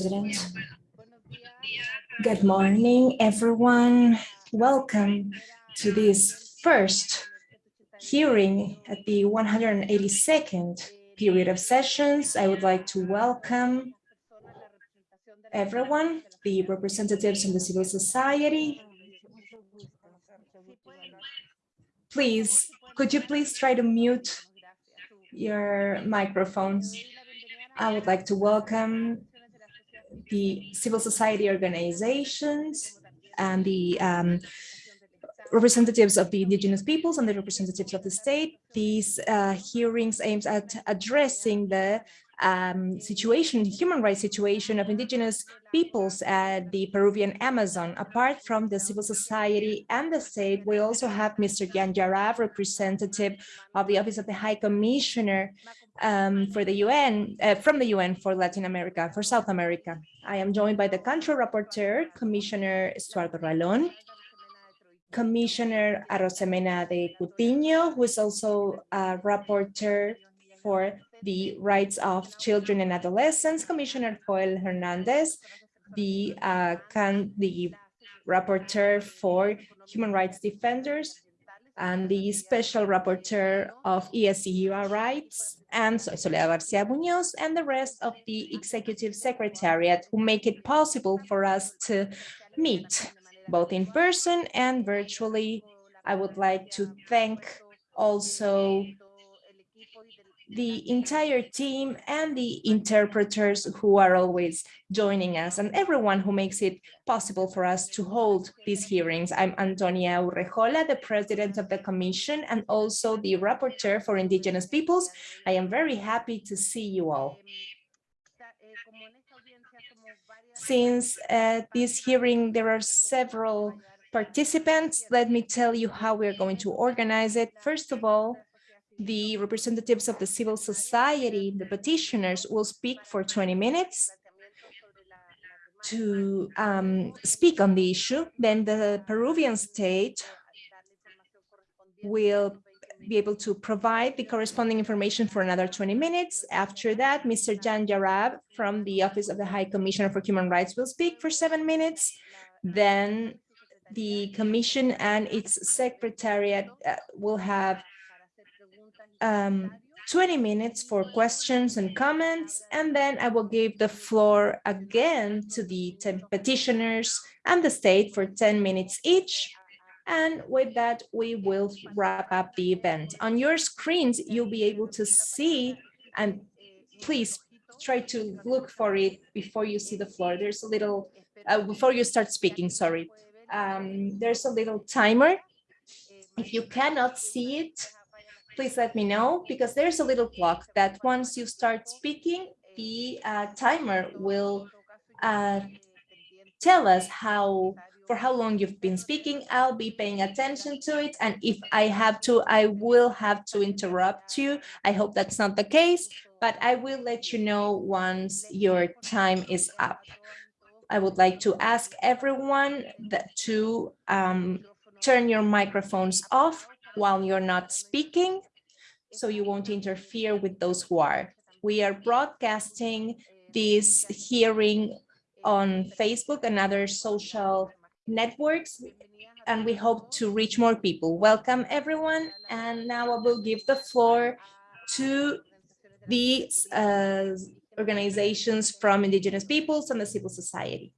President. Good morning, everyone. Welcome to this first hearing at the 182nd period of sessions. I would like to welcome everyone, the representatives from the civil society. Please, could you please try to mute your microphones? I would like to welcome the civil society organizations and the um, representatives of the indigenous peoples and the representatives of the state. These uh, hearings aims at addressing the um, situation, human rights situation of indigenous peoples at the Peruvian Amazon. Apart from the civil society and the state, we also have Mr. Jan Jarab, representative of the Office of the High Commissioner um, for the UN, uh, from the UN for Latin America, for South America. I am joined by the country rapporteur, Commissioner Estuardo Ralón, Commissioner Arosemena de Troitiño, who is also a rapporteur for the rights of children and adolescents, Commissioner Joel Hernandez, the, uh, can, the rapporteur for human rights defenders, and the special rapporteur of ESCER rights, and Soledad Garcia Munoz, and the rest of the executive secretariat who make it possible for us to meet both in person and virtually. I would like to thank also the entire team and the interpreters who are always joining us and everyone who makes it possible for us to hold these hearings. I'm Antonia Urrejola, the president of the commission and also the rapporteur for indigenous peoples. I am very happy to see you all. Since uh, this hearing, there are several participants. Let me tell you how we're going to organize it. First of all, the representatives of the civil society, the petitioners, will speak for 20 minutes to um, speak on the issue. Then the Peruvian state will be able to provide the corresponding information for another 20 minutes. After that, Mr. Jan Jarab from the Office of the High Commissioner for Human Rights will speak for seven minutes. Then the Commission and its Secretariat uh, will have um, 20 minutes for questions and comments, and then I will give the floor again to the 10 petitioners and the state for 10 minutes each. And with that, we will wrap up the event. On your screens, you'll be able to see, and please try to look for it before you see the floor. There's a little, uh, before you start speaking, sorry. Um, there's a little timer. If you cannot see it, please let me know because there's a little clock that once you start speaking, the uh, timer will uh, tell us how for how long you've been speaking. I'll be paying attention to it. And if I have to, I will have to interrupt you. I hope that's not the case, but I will let you know once your time is up. I would like to ask everyone that to um, turn your microphones off while you're not speaking so you won't interfere with those who are. We are broadcasting this hearing on Facebook and other social networks, and we hope to reach more people. Welcome, everyone. And now I will give the floor to the uh, organizations from indigenous peoples and the civil society.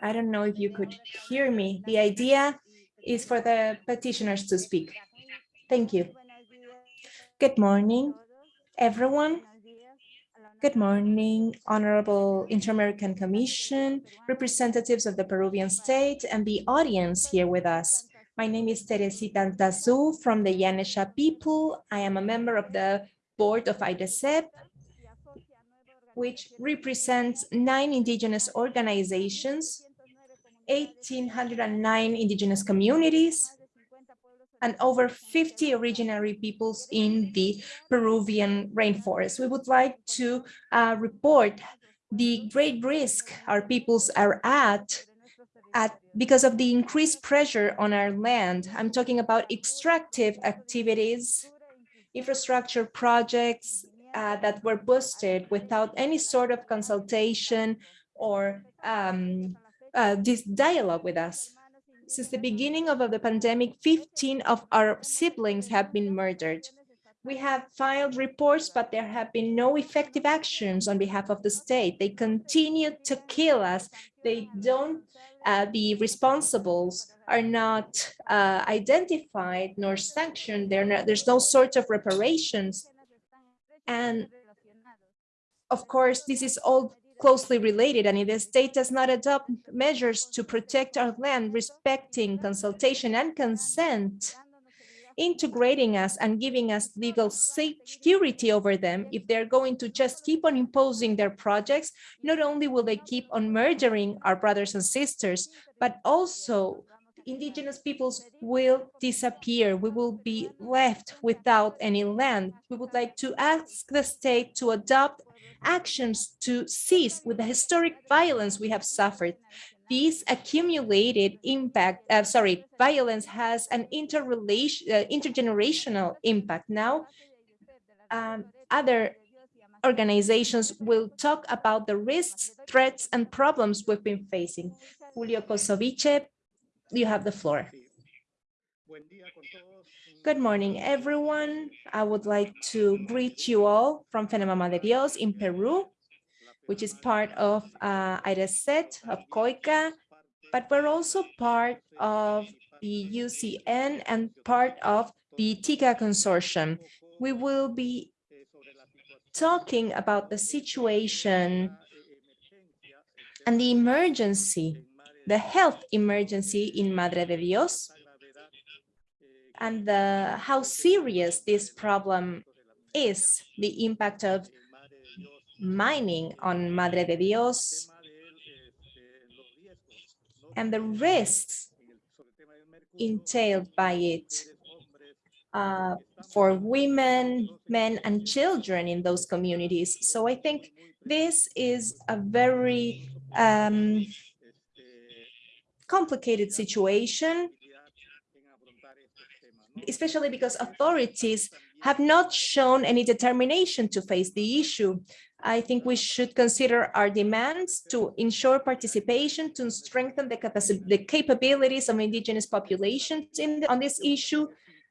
I don't know if you could hear me. The idea is for the petitioners to speak. Thank you. Good morning, everyone. Good morning, Honorable Inter-American Commission, representatives of the Peruvian state, and the audience here with us. My name is Teresita Antazú from the Yanesha people. I am a member of the board of AIDESEP, which represents nine indigenous organizations, 1,809 indigenous communities, and over 50 originary peoples in the Peruvian rainforest. We would like to uh, report the great risk our peoples are at, at because of the increased pressure on our land. I'm talking about extractive activities, infrastructure projects uh, that were boosted without any sort of consultation or um, uh, this dialogue with us. Since the beginning of the pandemic, 15 of our siblings have been murdered. We have filed reports, but there have been no effective actions on behalf of the state. They continue to kill us. They don't, uh, the responsibles are not uh, identified nor sanctioned. Not, there's no sort of reparations. And of course, this is all closely related and if the state does not adopt measures to protect our land, respecting consultation and consent, integrating us and giving us legal security over them, if they're going to just keep on imposing their projects, not only will they keep on murdering our brothers and sisters, but also indigenous peoples will disappear. We will be left without any land. We would like to ask the state to adopt actions to cease with the historic violence we have suffered. This accumulated impact, uh, sorry, violence has an interrelation, uh, intergenerational impact. Now, um, other organizations will talk about the risks, threats, and problems we've been facing. Julio Cusurichi, you have the floor. Good morning, everyone. I would like to greet you all from Fenamama de Dios in Peru, which is part of uh, of COICA, but we're also part of the UCN and part of the TICA consortium. We will be talking about the situation and the emergency, the health emergency in Madre de Dios, and the, how serious this problem is, the impact of mining on Madre de Dios, and the risks entailed by it uh, for women, men, and children in those communities. So I think this is a very um, complicated situation especially because authorities have not shown any determination to face the issue. I think we should consider our demands to ensure participation, to strengthen the, the capabilities of indigenous populations in the, on this issue,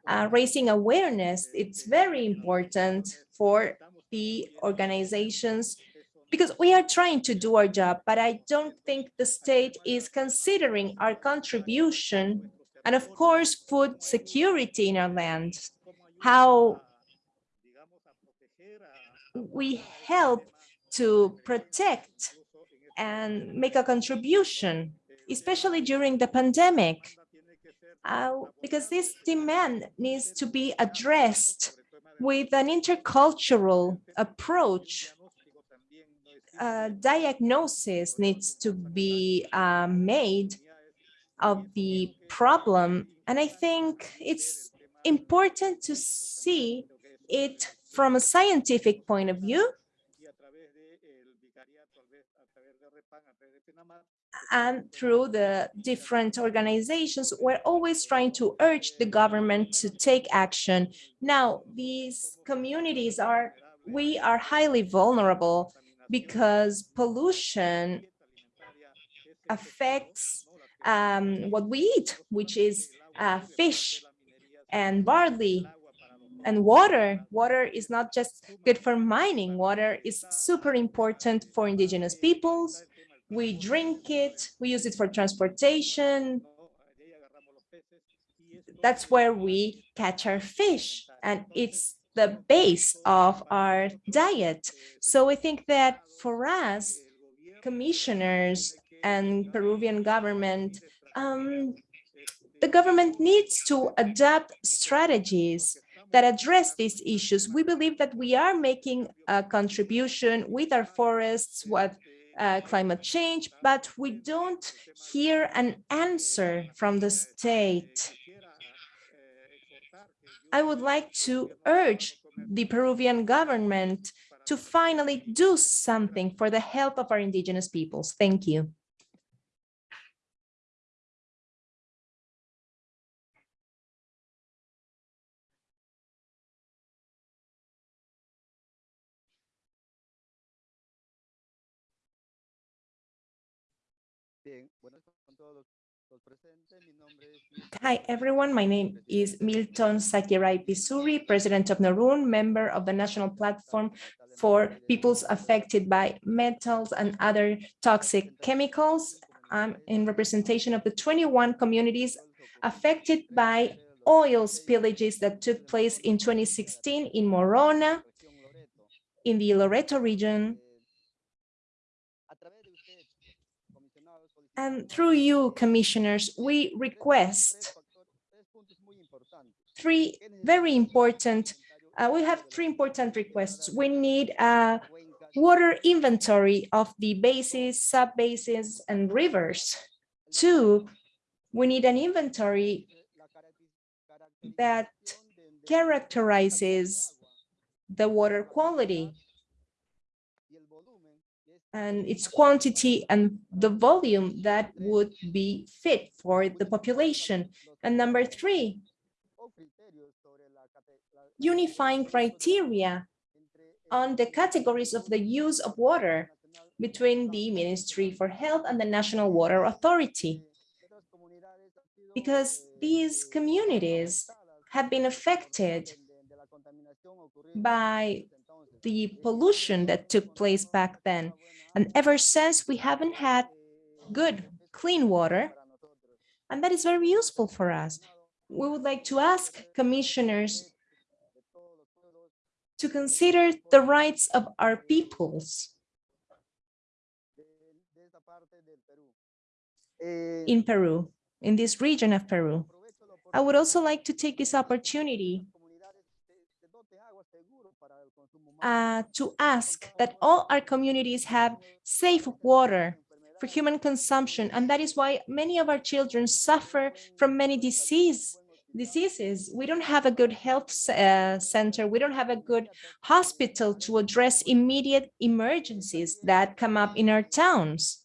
uh, raising awareness. It's very important for the organizations because we are trying to do our job, but I don't think the state is considering our contribution and of course, food security in our land, how we help to protect and make a contribution, especially during the pandemic, uh, because this demand needs to be addressed with an intercultural approach. Uh, diagnosis needs to be uh, made of the problem. And I think it's important to see it from a scientific point of view and through the different organizations, we're always trying to urge the government to take action. Now, these communities are, we are highly vulnerable because pollution affects um, what we eat, which is uh, fish and barley and water. Water is not just good for mining. Water is super important for indigenous peoples. We drink it, we use it for transportation. That's where we catch our fish and it's the base of our diet. So we think that for us, commissioners and Peruvian government, um, the government needs to adapt strategies that address these issues. We believe that we are making a contribution with our forests, with uh, climate change, but we don't hear an answer from the state. I would like to urge the Peruvian government to finally do something for the health of our indigenous peoples. Thank you. Hi, everyone. My name is Milton Sakirai Pisuri, President of Narun, member of the National Platform for Peoples Affected by Metals and Other Toxic Chemicals. I'm in representation of the 21 communities affected by oil spillages that took place in 2016 in Morona, in the Loreto region, And through you, commissioners, we request three very important, uh, we have three important requests. We need a water inventory of the basins, sub-basins, and rivers. Two, we need an inventory that characterizes the water quality and its quantity and the volume that would be fit for the population. And number three, unifying criteria on the categories of the use of water between the Ministry for Health and the National Water Authority. Because these communities have been affected by the pollution that took place back then. And ever since, we haven't had good, clean water, and that is very useful for us. We would like to ask commissioners to consider the rights of our peoples in Peru, in this region of Peru. I would also like to take this opportunity uh, to ask that all our communities have safe water for human consumption. And that is why many of our children suffer from many disease, diseases. We don't have a good health uh, center. We don't have a good hospital to address immediate emergencies that come up in our towns.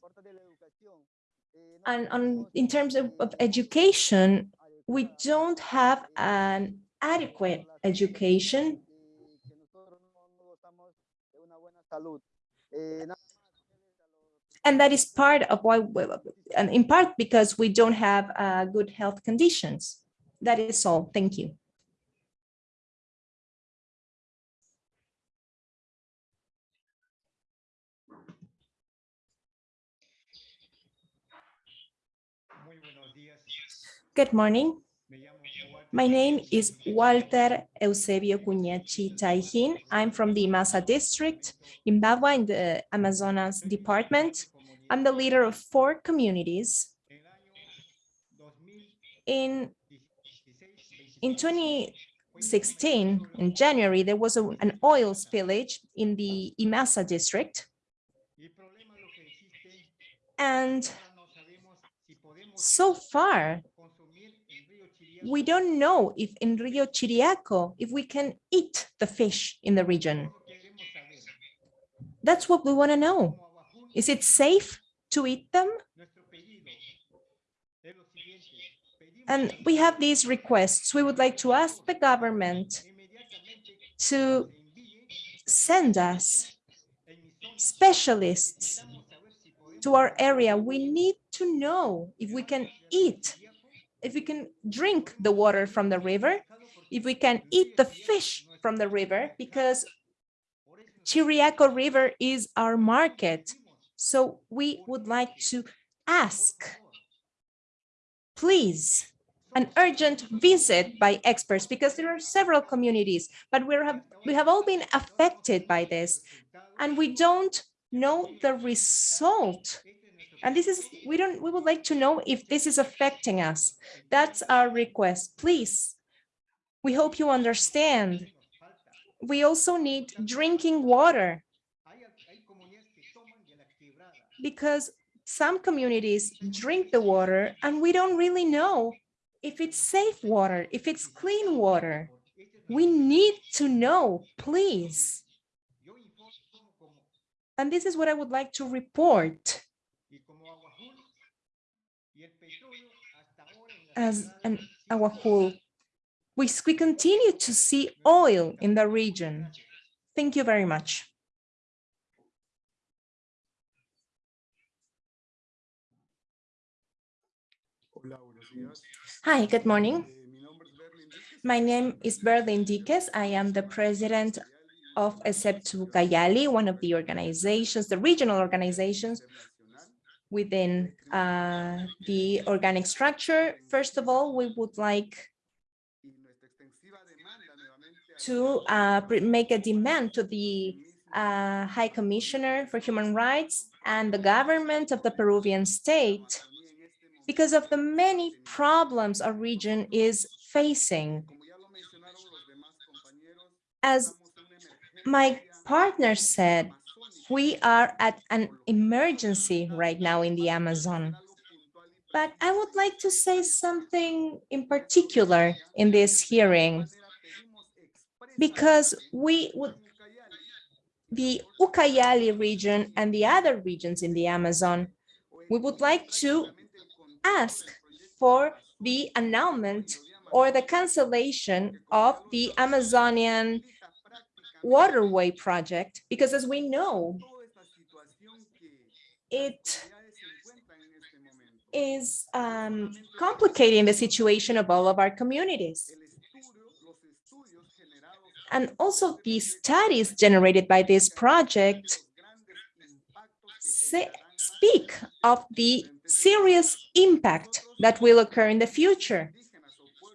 And on, in terms of, of education, we don't have an adequate education and that is part of why, and in part because we don't have uh, good health conditions. That is all. Thank you. Good morning. My name is Walter Eusebio Cuñechi Taihin. I'm from the Masa district in Bagua in the Amazonas department. I'm the leader of four communities. In, in 2016, in January, there was a, an oil spillage in the Imaza district. And so far, we don't know if in Rio Chiriaco, if we can eat the fish in the region. That's what we want to know. Is it safe to eat them? And we have these requests. We would like to ask the government to send us specialists to our area. We need to know if we can eat if we can drink the water from the river, if we can eat the fish from the river, because Chiriaco River is our market. So we would like to ask, please, an urgent visit by experts because there are several communities, but we have, we have all been affected by this and we don't know the result and this is, we don't, we would like to know if this is affecting us. That's our request. Please, we hope you understand. We also need drinking water because some communities drink the water and we don't really know if it's safe water, if it's clean water. We need to know, please. And this is what I would like to report. As an Awajún, we, we continue to see oil in the region. Thank you very much. Hi, good morning. My name is Berlin Diques. I am the president of ESEP2 Cayali, one of the organizations, the regional organizations within uh, the organic structure. First of all, we would like to uh, make a demand to the uh, High Commissioner for Human Rights and the government of the Peruvian state because of the many problems our region is facing. As my partner said, we are at an emergency right now in the Amazon. But I would like to say something in particular in this hearing, because we would, the Ucayali region and the other regions in the Amazon, we would like to ask for the annulment or the cancellation of the Amazonian waterway project, because as we know, it is um, complicating the situation of all of our communities. And also the studies generated by this project speak of the serious impact that will occur in the future.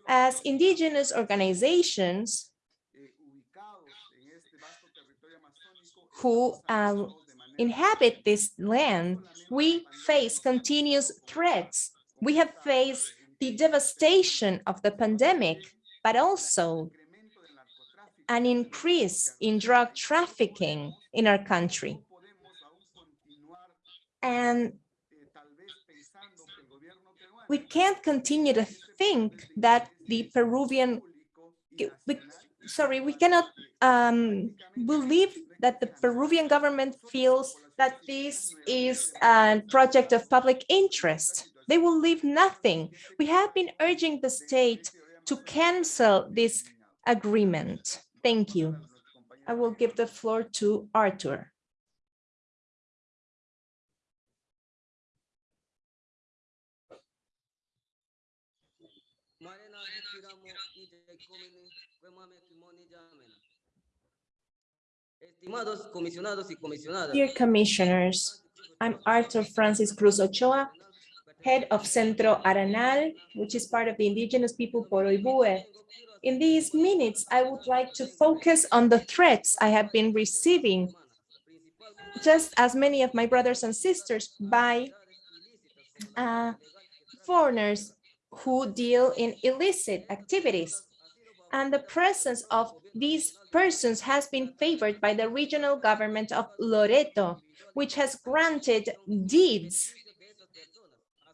As indigenous organizations who um, inhabit this land, we face continuous threats. We have faced the devastation of the pandemic, but also an increase in drug trafficking in our country. And we can't continue to think that the Peruvian, we, sorry, we cannot um, believe that the Peruvian government feels that this is a project of public interest. They will leave nothing. We have been urging the state to cancel this agreement. Thank you. I will give the floor to Arthur. Dear commissioners, I'm Arthur Francis Cruz Ochoa, head of Centro Aranal, which is part of the indigenous people Poroibue. In these minutes, I would like to focus on the threats I have been receiving, just as many of my brothers and sisters, by uh, foreigners who deal in illicit activities. And the presence of these persons has been favored by the regional government of Loreto, which has granted deeds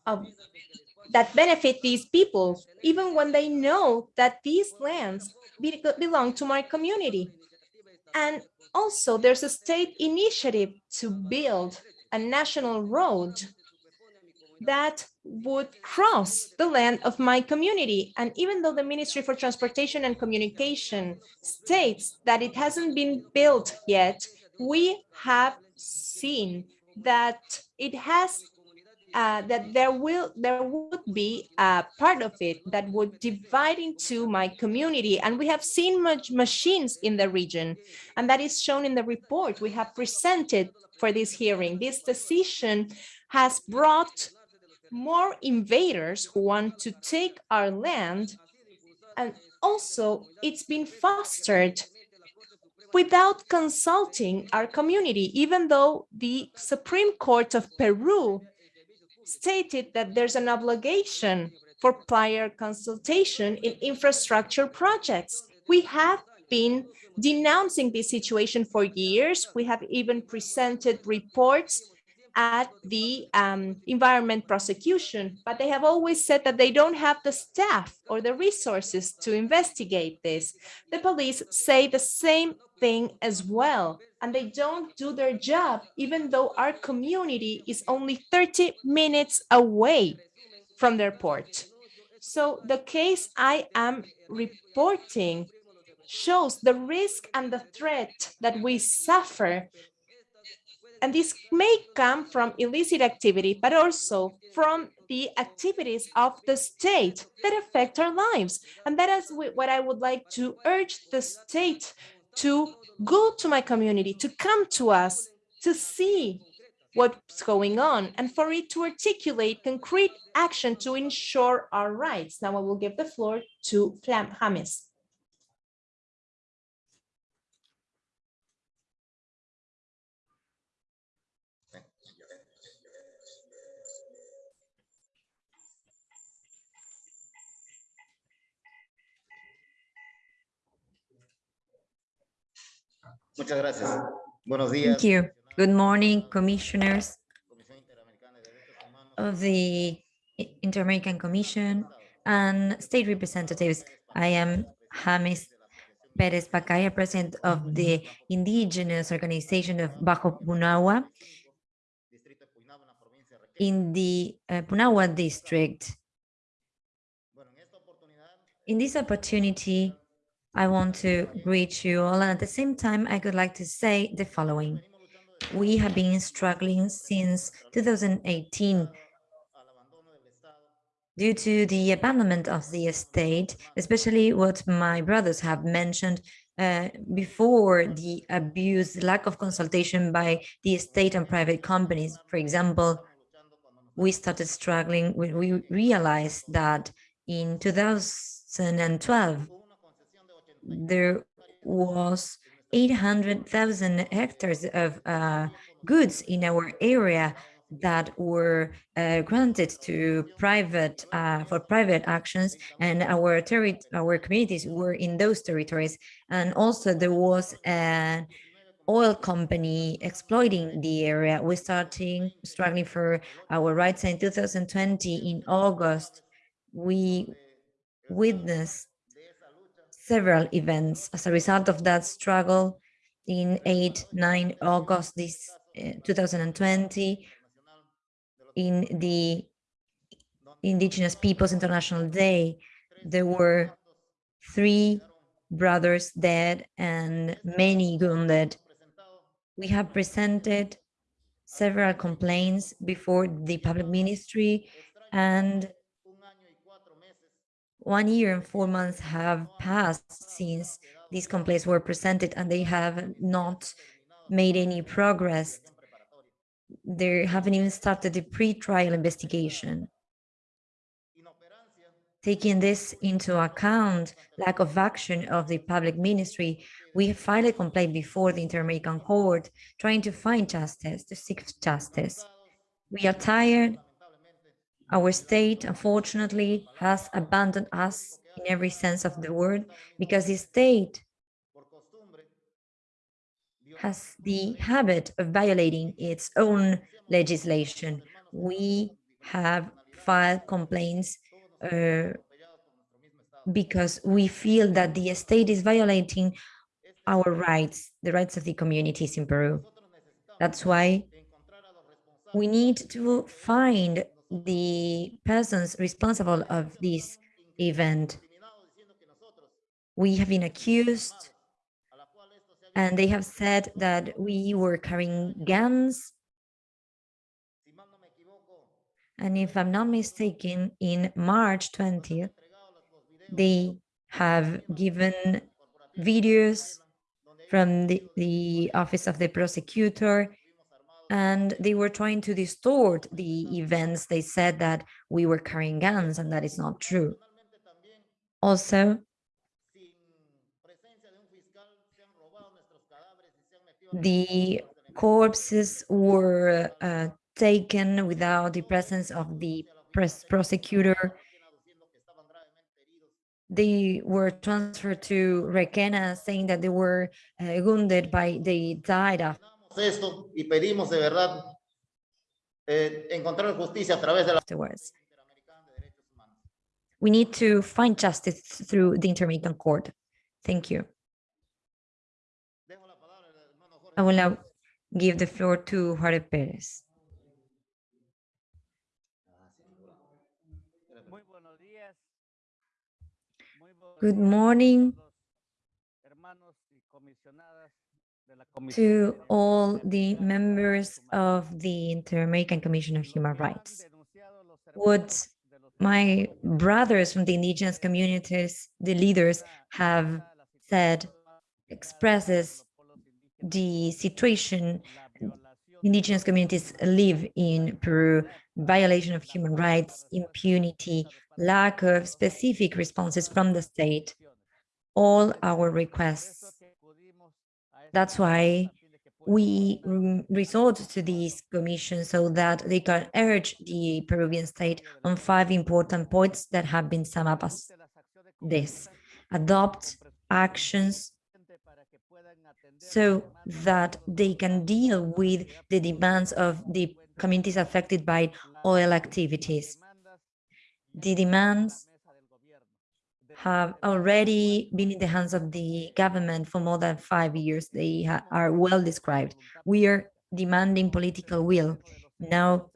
of, that benefit these people, even when they know that these lands be, belong to my community. And also there's a state initiative to build a national road that would cross the land of my community. And even though the Ministry for Transportation and Communication states that it hasn't been built yet, we have seen that it has uh, that there will there would be a part of it that would divide into my community and we have seen much machines in the region and that is shown in the report we have presented for this hearing this decision has brought more invaders who want to take our land. And also it's been fostered without consulting our community, even though the Supreme Court of Peru stated that there's an obligation for prior consultation in infrastructure projects. We have been denouncing this situation for years. We have even presented reports at the um, environment prosecution, but they have always said that they don't have the staff or the resources to investigate this. The police say the same thing as well, and they don't do their job, even though our community is only 30 minutes away from their port. So the case I am reporting shows the risk and the threat that we suffer. And this may come from illicit activity, but also from the activities of the state that affect our lives. And that is what I would like to urge the state to go to my community, to come to us, to see what's going on, and for it to articulate concrete action to ensure our rights. Now I will give the floor to James. Muchas gracias. Buenos días. Thank you. Good morning, commissioners of the Inter-American Commission and state representatives. I am James Perez Pacaya, president of the indigenous organization of Bajo Puinahua in the uh, Puinahua district. In this opportunity, I want to greet you all. And at the same time, I would like to say the following. We have been struggling since 2018 due to the abandonment of the estate, especially what my brothers have mentioned uh, before the abuse, lack of consultation by the state and private companies. For example, we started struggling when we realized that in 2012, there was 800,000 hectares of uh, goods in our area that were uh, granted to private uh, for private actions and our our communities were in those territories. And also there was an oil company exploiting the area. We starting struggling for our rights. In 2020 in august we witnessed several events. As a result of that struggle, in 8, 9 August this uh, 2020, in the Indigenous Peoples International Day, there were three brothers dead and many wounded. We have presented several complaints before the public ministry and one year and four months have passed since these complaints were presented and they have not made any progress. They haven't even started the pre-trial investigation. Taking this into account, lack of action of the public ministry, we filed a complaint before the Inter-American Court trying to find justice, to seek justice. We are tired our state, unfortunately, has abandoned us in every sense of the word because the state has the habit of violating its own legislation. We have filed complaints uh, because we feel that the state is violating our rights, the rights of the communities in Peru. That's why we need to find the persons responsible of this event. We have been accused and they have said that we were carrying guns. And if I'm not mistaken, in March 20th, they have given videos from the, the office of the prosecutor and they were trying to distort the events. They said that we were carrying guns and that is not true. Also, the corpses were uh, taken without the presence of the prosecutor. They were transferred to Requena saying that they were uh, wounded by, they died after esto y pedimos de verdad eh, encontrar justicia a través de la afterwards. We need to find justice through the Inter-American Court. Thank you. I will now give the floor to Jorge Perez. Good morning to all the members of the Inter-American Commission of Human Rights. What hermanos de los My brothers from the indigenous communities, the leaders, have said expresses de los pueblos indígenas, the situation indigenous communities live in Peru, violation of human rights, impunity, lack of specific responses from the state, all our requests. That's why we mm, resort to these commissions so that they can urge the Peruvian state on five important points that have been summed up as this. Adopt actions so that they can deal with the demands of the communities affected by oil activities. The demands have already been in the hands of the government for more than five years. They are well described. We are demanding political will. Now,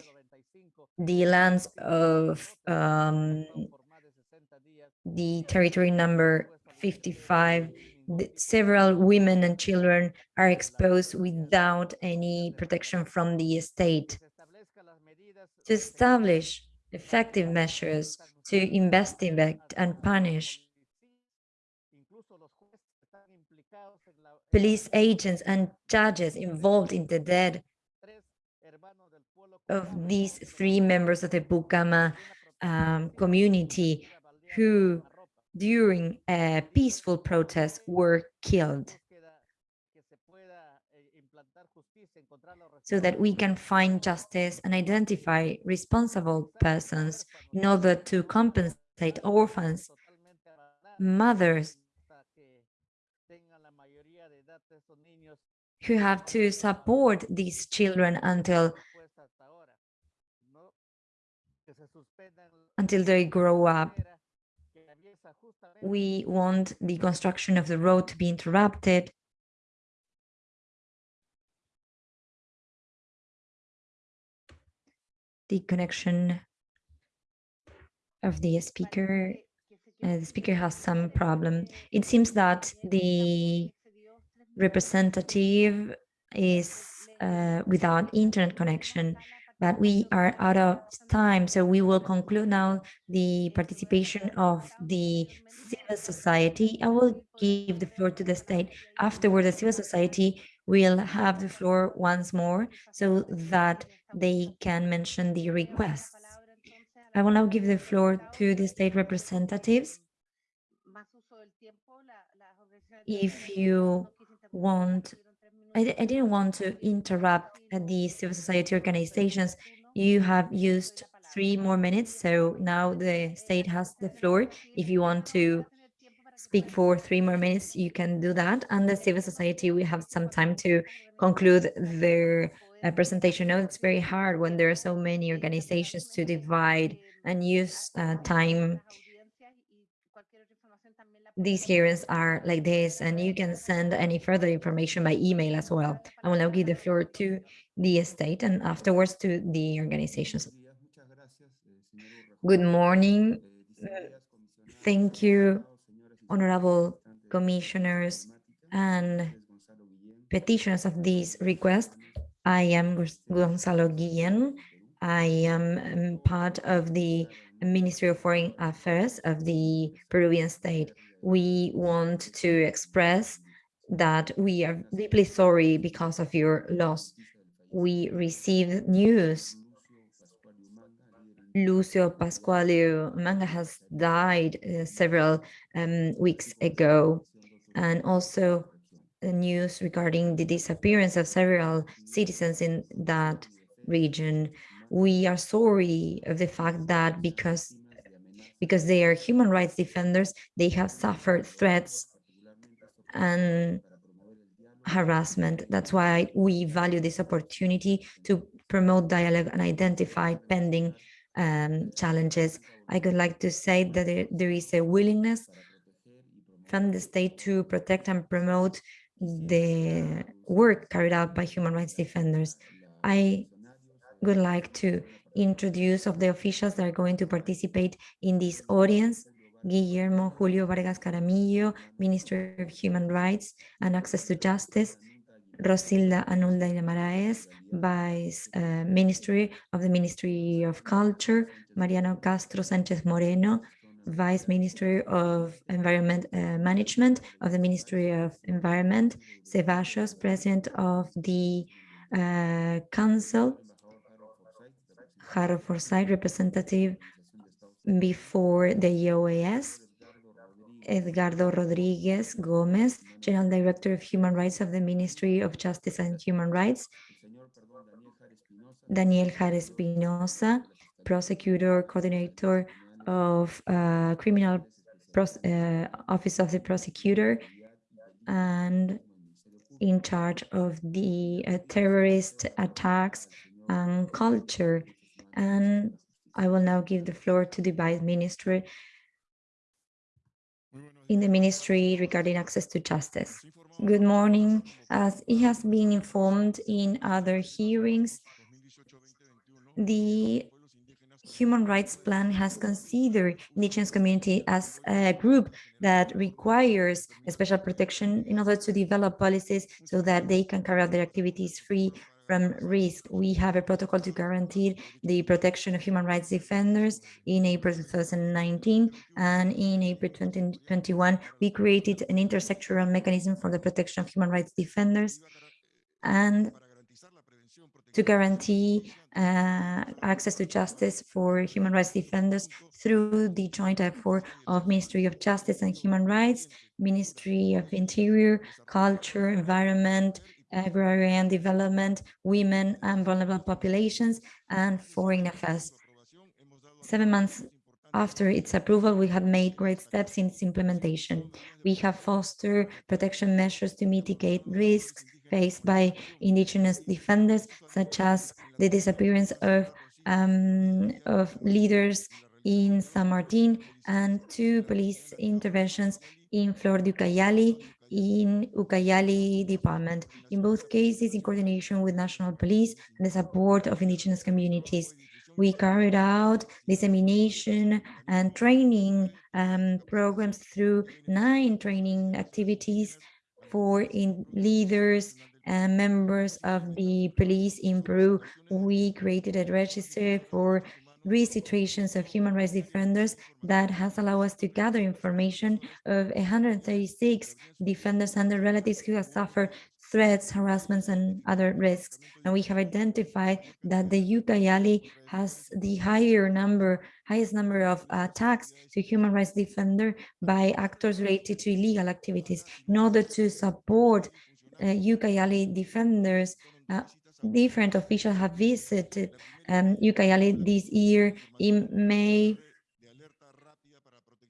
the lands of um, the territory number 55, the- several women and children are exposed without any protection from the state. To establish effective measures to investigate and punish police agents and judges involved in the death of these three members of the Kukama um, community who during a peaceful protest were killed so that we can find justice and identify responsible persons in order to compensate orphans, mothers who have to support these children until until they grow up. We want the construction of the road to be interrupted. The connection of the speaker, uh, the speaker has some problem. It seems that the representative is uh, without internet connection, but we are out of time. So we will conclude now the participation of the civil society. I will give the floor to the state. Afterward, the civil society will have the floor once more so that they can mention the requests. I will now give the floor to the state representatives. If you want, I, I didn't want to interrupt the civil society organizations. You have used three more minutes, so now the state has the floor. If you want to speak for three more minutes, you can do that. And the civil society, we have some time to conclude their uh, presentation. No, it's very hard when there are so many organizations to divide and use uh, time these hearings are like this, and you can send any further information by email as well. I will now give the floor to the state and afterwards to the organizations. Good morning. Thank you, honorable commissioners and petitioners of this request. I am Gonzalo Guillen. I am um, part of the Ministry of Foreign Affairs of the Peruvian state. We want to express that we are deeply sorry because of your loss. We received news. Lucio Pascualio Manga has died uh, several um, weeks ago. And also the news regarding the disappearance of several citizens in that region. We are sorry of the fact that because because they are human rights defenders, they have suffered threats and harassment. That's why we value this opportunity to promote dialogue and identify pending um, challenges. I would like to say that there, there is a willingness from the state to protect and promote the work carried out by human rights defenders. I would like to introduce of the officials that are going to participate in this audience. Guillermo Julio Vargas Jaramillo, Minister of Human Rights and Access to Justice. Rosilda Anulda Maraes, Vice uh, Ministry of the Ministry of Culture. Mariano Castro Sanchez Moreno, Vice Ministry of Environment uh, Management of the Ministry of Environment. Ceballos, President of the uh, Council. Jaro Forsyth, representative before the EOAS. Edgardo Rodriguez Gomez, General Director of Human Rights of the Ministry of Justice and Human Rights. Daniel Jara Espinosa, Prosecutor Coordinator of uh, Criminal uh, Office of the Prosecutor and in charge of the uh, terrorist attacks and culture. And I will now give the floor to the Vice Minister in the ministry regarding access to justice. Good morning. As it has been informed in other hearings, the Human Rights Plan has considered indigenous community as a group that requires special protection in order to develop policies so that they can carry out their activities free from risk. We have a protocol to guarantee the protection of human rights defenders in April 2019 and in April 2021 we created an intersectoral mechanism for the protection of human rights defenders and to guarantee uh, access to justice for human rights defenders through the joint effort of Ministry of Justice and Human Rights, Ministry of Interior, Culture, Environment, agrarian development, women and vulnerable populations, and foreign affairs. Seven months after its approval, we have made great steps in its implementation. We have fostered protection measures to mitigate risks faced by indigenous defenders, such as the disappearance of, um, of leaders in San Martin and two police interventions in Flor Ucayali in Ucayali department, in both cases in coordination with national police and the support of indigenous communities. We carried out dissemination and training um, programs through nine training activities for in leaders and members of the police in Peru. We created a register for re-situations of human rights defenders that has allowed us to gather information of 136 defenders and their relatives who have suffered threats, harassments, and other risks. And we have identified that the Ucayali has the higher number, highest number of attacks to human rights defender by actors related to illegal activities. In order to support uh, defenders, uh, different officials have visited um, Ucayali this year in May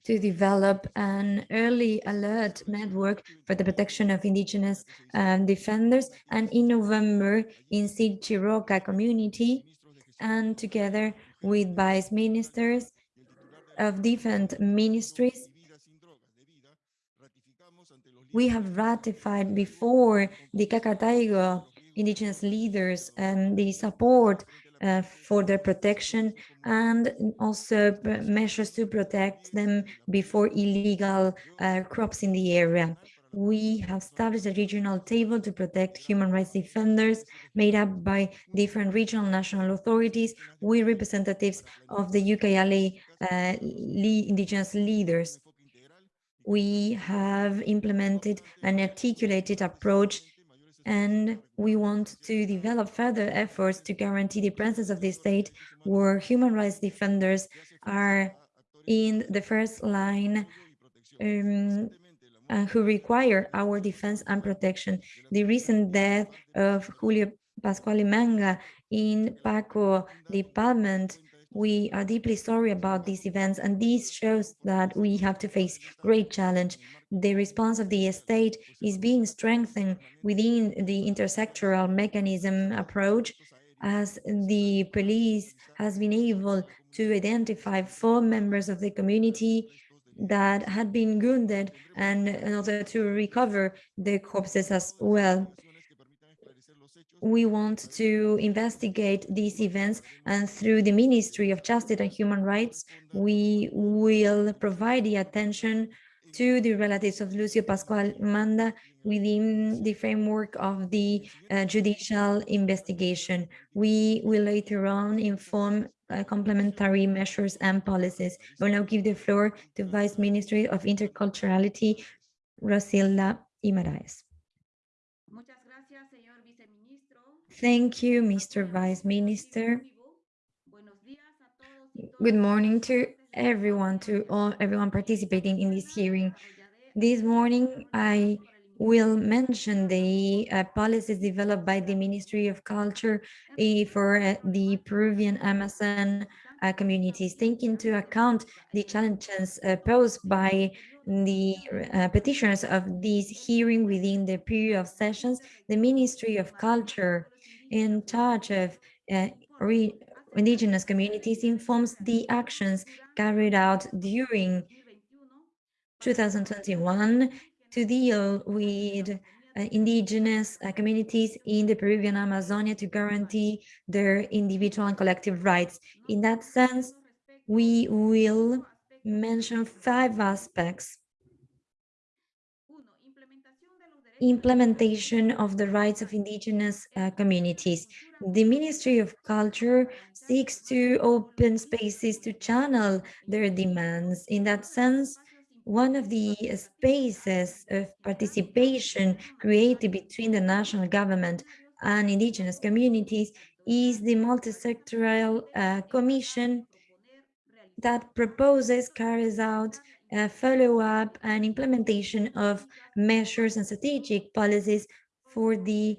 to develop an early alert network for the protection of indigenous um, defenders and in November in Sid Chiroca community and together with vice ministers of different ministries. We have ratified before the Cacataigo indigenous leaders and the support uh, for their protection and also measures to protect them before illegal uh, crops in the area. We have established a regional table to protect human rights defenders made up by different regional national authorities with representatives of the Ucayali uh, indigenous leaders. We have implemented an articulated approach and we want to develop further efforts to guarantee the presence of the state where human rights defenders are in the first line um, who require our defense and protection. The recent death of Lucio Pascual Manga in Pasco department we are deeply sorry about these events, and this shows that we have to face great challenge. The response of the state is being strengthened within the intersectoral mechanism approach, as the police has been able to identify four members of the community that had been wounded and in order to recover the corpses as well. We want to investigate these events and through the Ministry of Justice and Human Rights, we will provide the attention to the relatives of Lucio Pascual Manda within the framework of the uh, judicial investigation. We will later on inform uh, complementary measures and policies. I will now give the floor to Vice Ministry of Interculturality, Rosilda Imaraes. Thank you, Mr. Vice Minister. Good morning to everyone, to all everyone participating in this hearing. This morning, I will mention the uh, policies developed by the Ministry of Culture uh, for uh, the Peruvian Amazon uh, communities, taking into account the challenges uh, posed by the uh, petitioners of this hearing within the period of sessions, the Ministry of Culture in charge of indigenous communities informs the actions carried out during 2021 to deal with uh, indigenous uh, communities in the Peruvian Amazonia to guarantee their individual and collective rights. In that sense, we will mention five aspects implementation of the rights of indigenous uh, communities. The Ministry of Culture seeks to open spaces to channel their demands. In that sense, one of the spaces of participation created between the national government and indigenous communities is the multi-sectoral uh, commission that proposes, carries out uh, follow-up and implementation of measures and strategic policies for the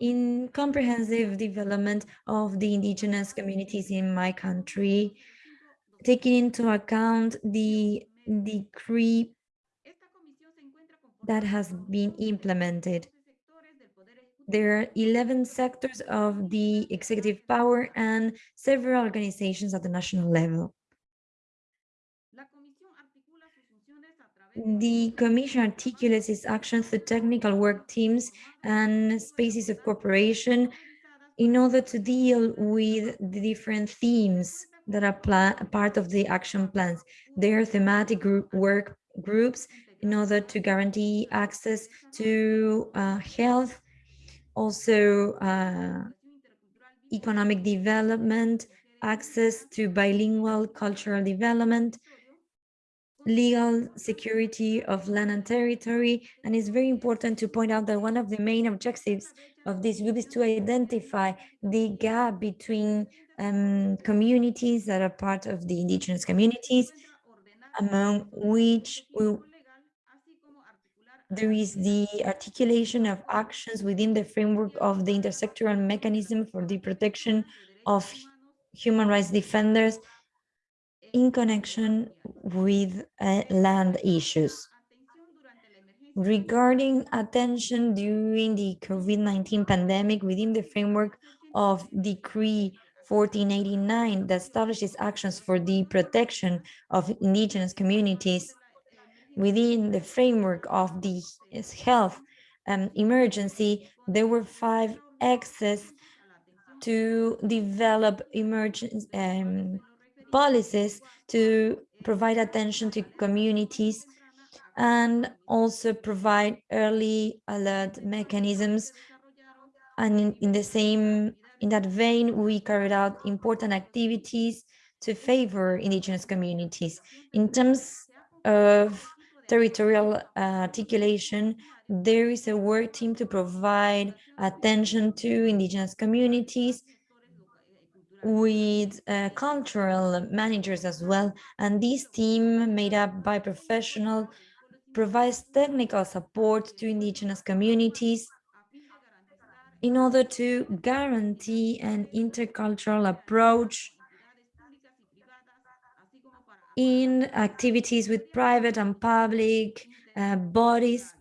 in comprehensive development of the indigenous communities in my country, taking into account the decree that has been implemented. There are 11 sectors of the executive power and several organizations at the national level. The Commission articulates its actions through technical work teams and spaces of cooperation in order to deal with the different themes that are part of the action plans. There are thematic group work groups in order to guarantee access to uh, health, also uh, economic development, access to bilingual cultural development, legal security of land and territory. And it's very important to point out that one of the main objectives of this group is to identify the gap between um, communities that are part of the indigenous communities, among which we, there is the articulation of actions within the framework of the intersectoral mechanism for the protection of human rights defenders in connection with uh, land issues. Regarding attention during the COVID-19 pandemic within the framework of Decree 1489 that establishes actions for the protection of indigenous communities within the framework of the health um, emergency, there were five access to develop emergency um, policies to provide attention to communities and also provide early alert mechanisms. And in, in the same, in that vein, we carried out important activities to favor indigenous communities. In terms of territorial uh, articulation, there is a work team to provide attention to indigenous communities with uh, cultural managers as well. And this team made up by professional provides technical support to indigenous communities in order to guarantee an intercultural approach in activities with private and public uh, bodies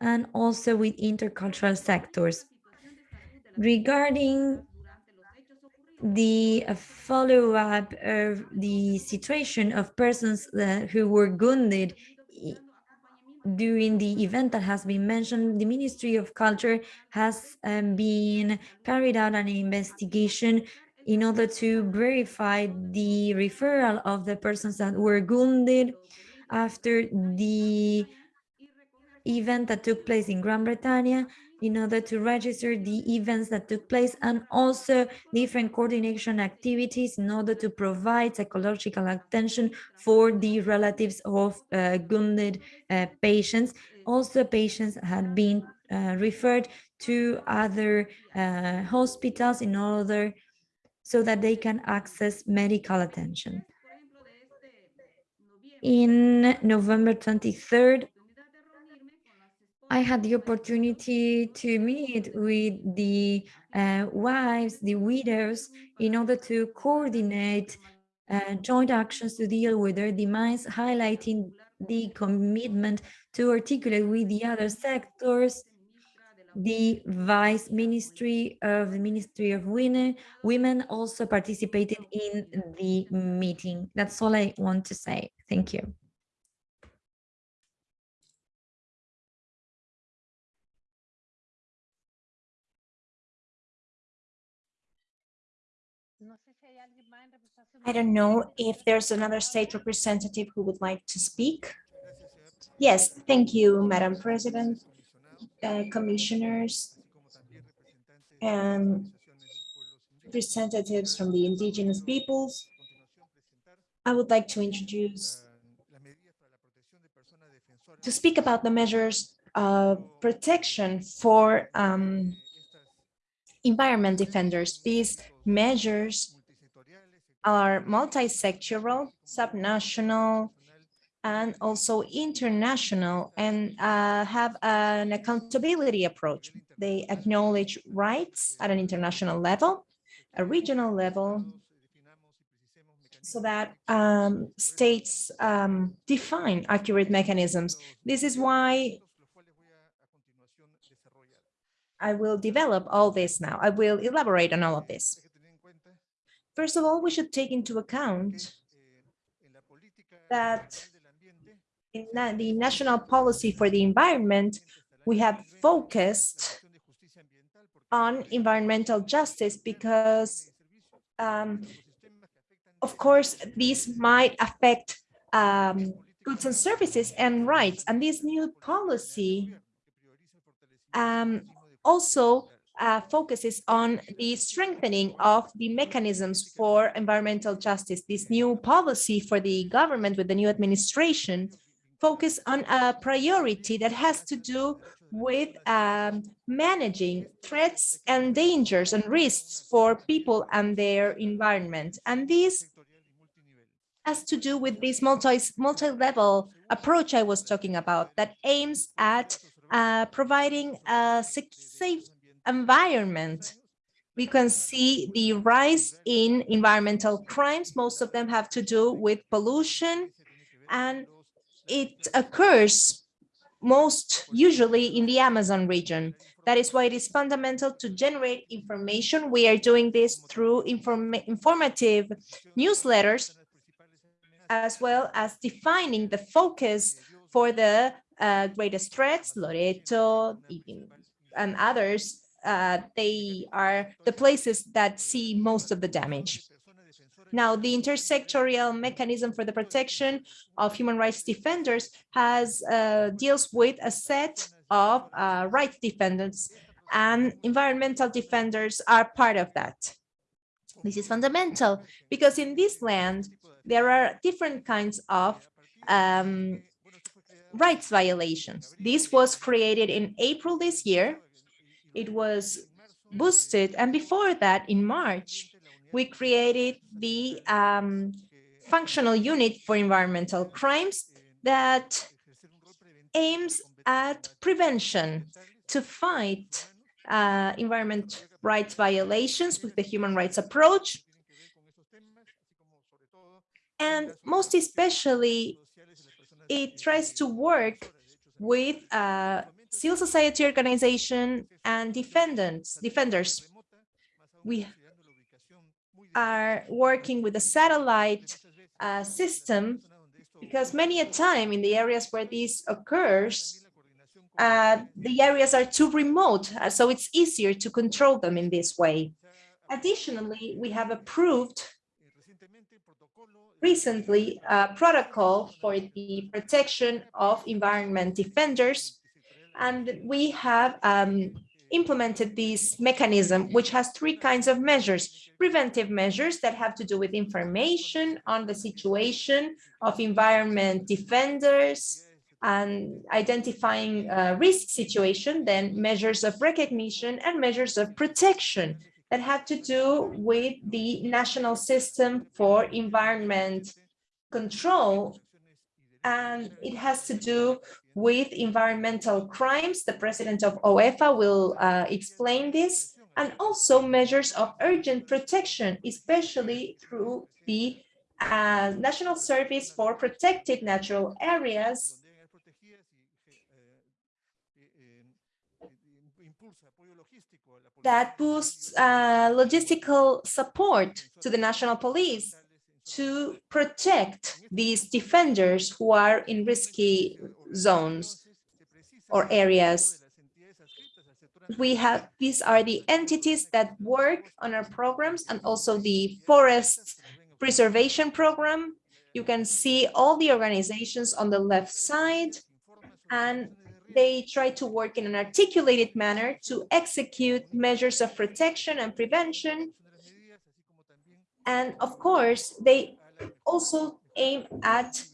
and also with intercultural sectors. Regarding the follow-up of the situation of persons that, who were wounded during the event that has been mentioned, the Ministry of Culture has um, been carried out an investigation in order to verify the referral of the persons that were wounded after the event that took place in Gran Bretaña in order to register the events that took place and also different coordination activities in order to provide psychological attention for the relatives of uh, wounded uh, patients. Also, patients had been uh, referred to other uh, hospitals in order so that they can access medical attention. In November 23rd, I had the opportunity to meet with the uh, wives, the widows, in order to coordinate uh, joint actions to deal with their demise, highlighting the commitment to articulate with the other sectors, the Vice Ministry of the Ministry of Women, Women also participated in the meeting. That's all I want to say. Thank you. I don't know if there's another state representative who would like to speak. Yes, thank you, Madam President, uh, commissioners, and representatives from the indigenous peoples. I would like to introduce, to speak about the measures of protection for um, environment defenders. These measures are multi-sectoral, subnational, and also international and uh, have an accountability approach. They acknowledge rights at an international level, a regional level, so that um, states um, define accurate mechanisms. This is why I will develop all this now. I will elaborate on all of this. First of all, we should take into account that in the national policy for the environment, we have focused on environmental justice because, um, of course, these might affect um, goods and services and rights. And this new policy um, also uh, focuses on the strengthening of the mechanisms for environmental justice. This new policy for the government with the new administration focus on a priority that has to do with um, managing threats and dangers and risks for people and their environment. And this has to do with this multi, multi-level approach I was talking about that aims at uh, providing a safe environment. We can see the rise in environmental crimes. Most of them have to do with pollution and it occurs most usually in the Amazon region. That is why it is fundamental to generate information. We are doing this through inform informative newsletters, as well as defining the focus for the uh, greatest threats, Loreto and others. Uh, they are the places that see most of the damage. Now, the intersectorial mechanism for the protection of human rights defenders has uh, deals with a set of uh, rights defendants and environmental defenders are part of that. This is fundamental because in this land, there are different kinds of um, rights violations. This was created in April this year. It was boosted. And before that, in March, we created the um, functional unit for environmental crimes that aims at prevention to fight uh, environment rights violations with the human rights approach. And most especially, it tries to work with uh, civil society organization and defendants, defenders. We are working with a satellite uh, system because many a time in the areas where this occurs, uh, the areas are too remote, uh, so it's easier to control them in this way. Additionally, we have approved recently a protocol for the protection of environment defenders, and we have um, implemented this mechanism, which has three kinds of measures. Preventive measures that have to do with information on the situation of environment defenders and identifying a risk situation, then measures of recognition and measures of protection that have to do with the national system for environment control. And it has to do with environmental crimes. The president of OEFA will uh, explain this and also measures of urgent protection, especially through the uh, National Service for Protected Natural Areas that boosts uh, logistical support to the national police to protect these defenders who are in risky zones or areas. We have, these are the entities that work on our programs and also the forest preservation program. You can see all the organizations on the left side and they try to work in an articulated manner to execute measures of protection and prevention. And of course, they also aim at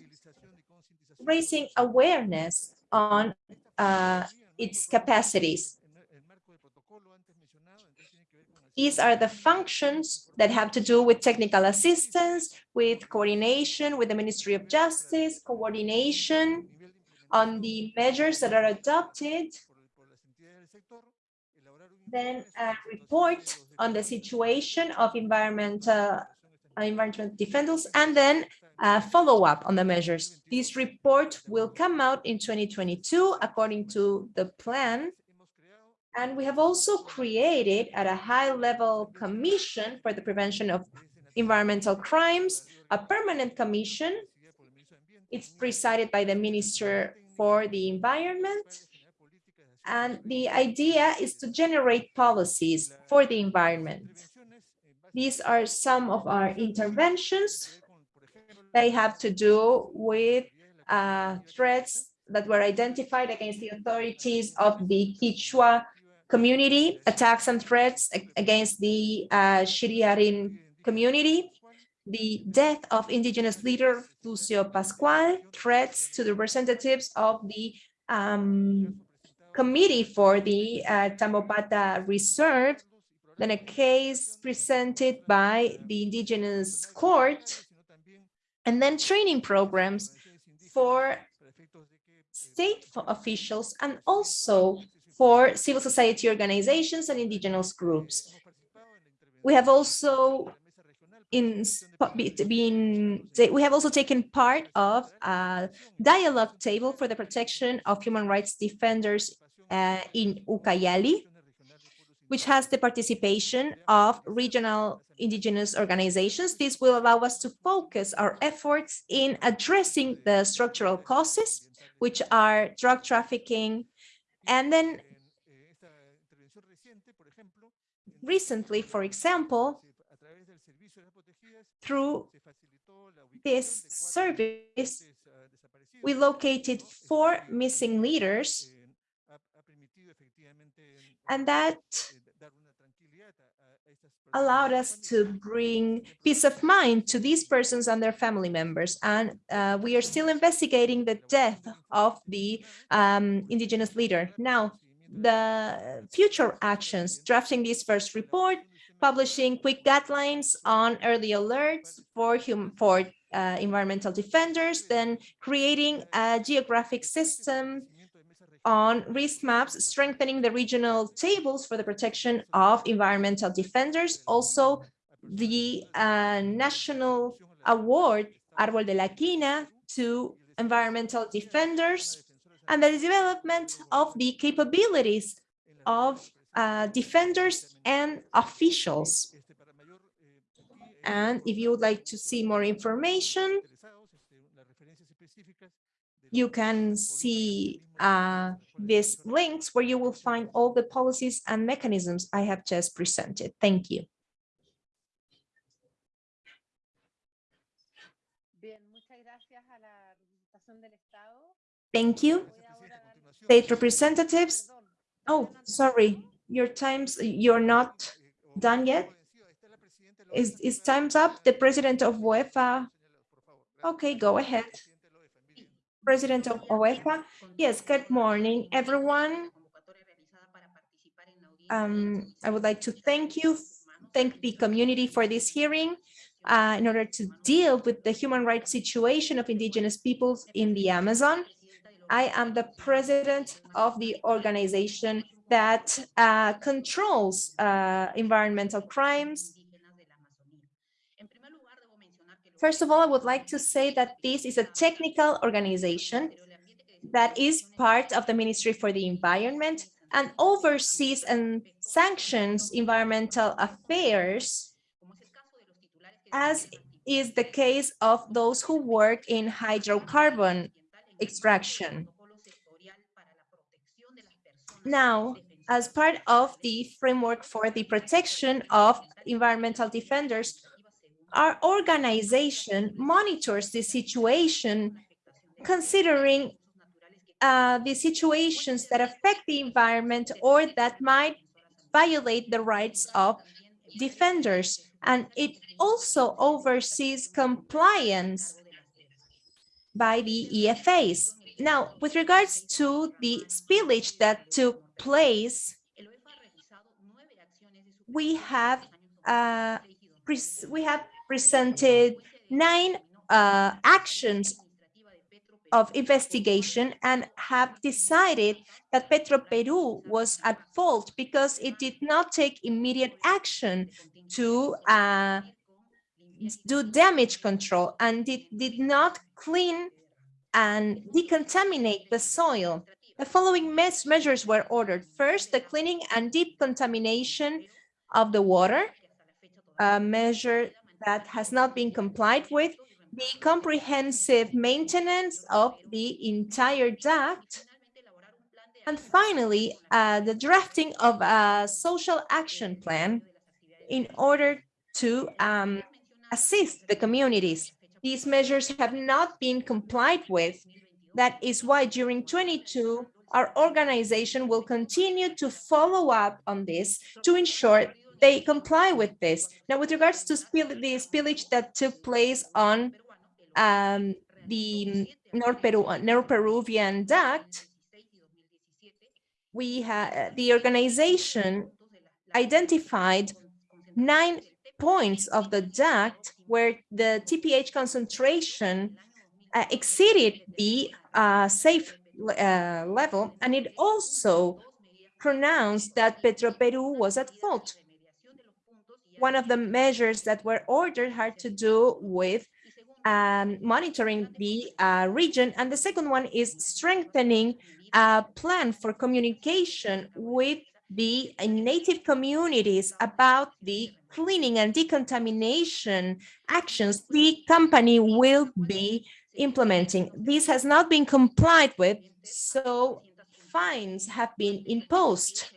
raising awareness on uh, its capacities. These are the functions that have to do with technical assistance, with coordination with the Ministry of Justice, coordination on the measures that are adopted, then a report on the situation of environmental uh, environmental defenders, and then a follow-up on the measures. This report will come out in 2022 according to the plan. And we have also created at a high-level commission for the prevention of environmental crimes, a permanent commission. It's presided by the Minister for the environment. And the idea is to generate policies for the environment. These are some of our interventions. They have to do with uh, threats that were identified against the authorities of the Quechua community, attacks and threats against the uh, Shiriarin community, the death of indigenous leader Lucio Pascual, threats to the representatives of the um, committee for the uh, Tambopata Reserve, then a case presented by the indigenous court, and then training programs for state officials and also for civil society organizations and indigenous groups. We have also in we have also taken part of a dialogue table for the protection of human rights defenders uh, in Ucayali, which has the participation of regional indigenous organizations. This will allow us to focus our efforts in addressing the structural causes, which are drug trafficking, and then recently, for example, through this service, we located four missing leaders, and that allowed us to bring peace of mind to these persons and their family members. And uh, we are still investigating the death of the um, indigenous leader. Now, the future actions, drafting this first report, publishing quick guidelines on early alerts for, hum for uh, environmental defenders, then creating a geographic system on risk maps, strengthening the regional tables for the protection of environmental defenders, also the uh, national award Árbol de la Quina to environmental defenders, and the development of the capabilities of uh, defenders and officials. And if you would like to see more information, you can see uh, these links where you will find all the policies and mechanisms I have just presented. Thank you. Thank you. State representatives. Oh, sorry, your times, you're not done yet? Is, is time's up? The president of OEFA? Okay, go ahead. President of OEFA? Yes, good morning, everyone. Um, I would like to thank you, thank the community for this hearing uh, in order to deal with the human rights situation of indigenous peoples in the Amazon. I am the president of the organization that uh, controls uh, environmental crimes. First of all, I would like to say that this is a technical organization that is part of the Ministry for the Environment and oversees and sanctions environmental affairs, as is the case of those who work in hydrocarbon extraction. Now, as part of the framework for the protection of environmental defenders, our organization monitors the situation considering uh, the situations that affect the environment or that might violate the rights of defenders. And it also oversees compliance by the EFAs. Now, with regards to the spillage that took place, we have uh, we have presented nine uh, actions of investigation and have decided that Petroperú was at fault because it did not take immediate action to uh, do damage control and it did not clean and decontaminate the soil. The following measures were ordered. First, the cleaning and deep contamination of the water, a measure that has not been complied with, the comprehensive maintenance of the entire duct, and finally, uh, the drafting of a social action plan in order to um, assist the communities. These measures have not been complied with. That is why during 22, our organization will continue to follow up on this to ensure they comply with this. Now, with regards to spill the spillage that took place on um, the North, Peru, North Peruvian duct, we the organization identified nine points of the duct where the TPH concentration uh, exceeded the uh, safe uh, level, and it also pronounced that Petroperú was at fault. One of the measures that were ordered had to do with um, monitoring the uh, region, and the second one is strengthening a plan for communication with the native communities about the cleaning and decontamination actions the company will be implementing. This has not been complied with, so fines have been imposed.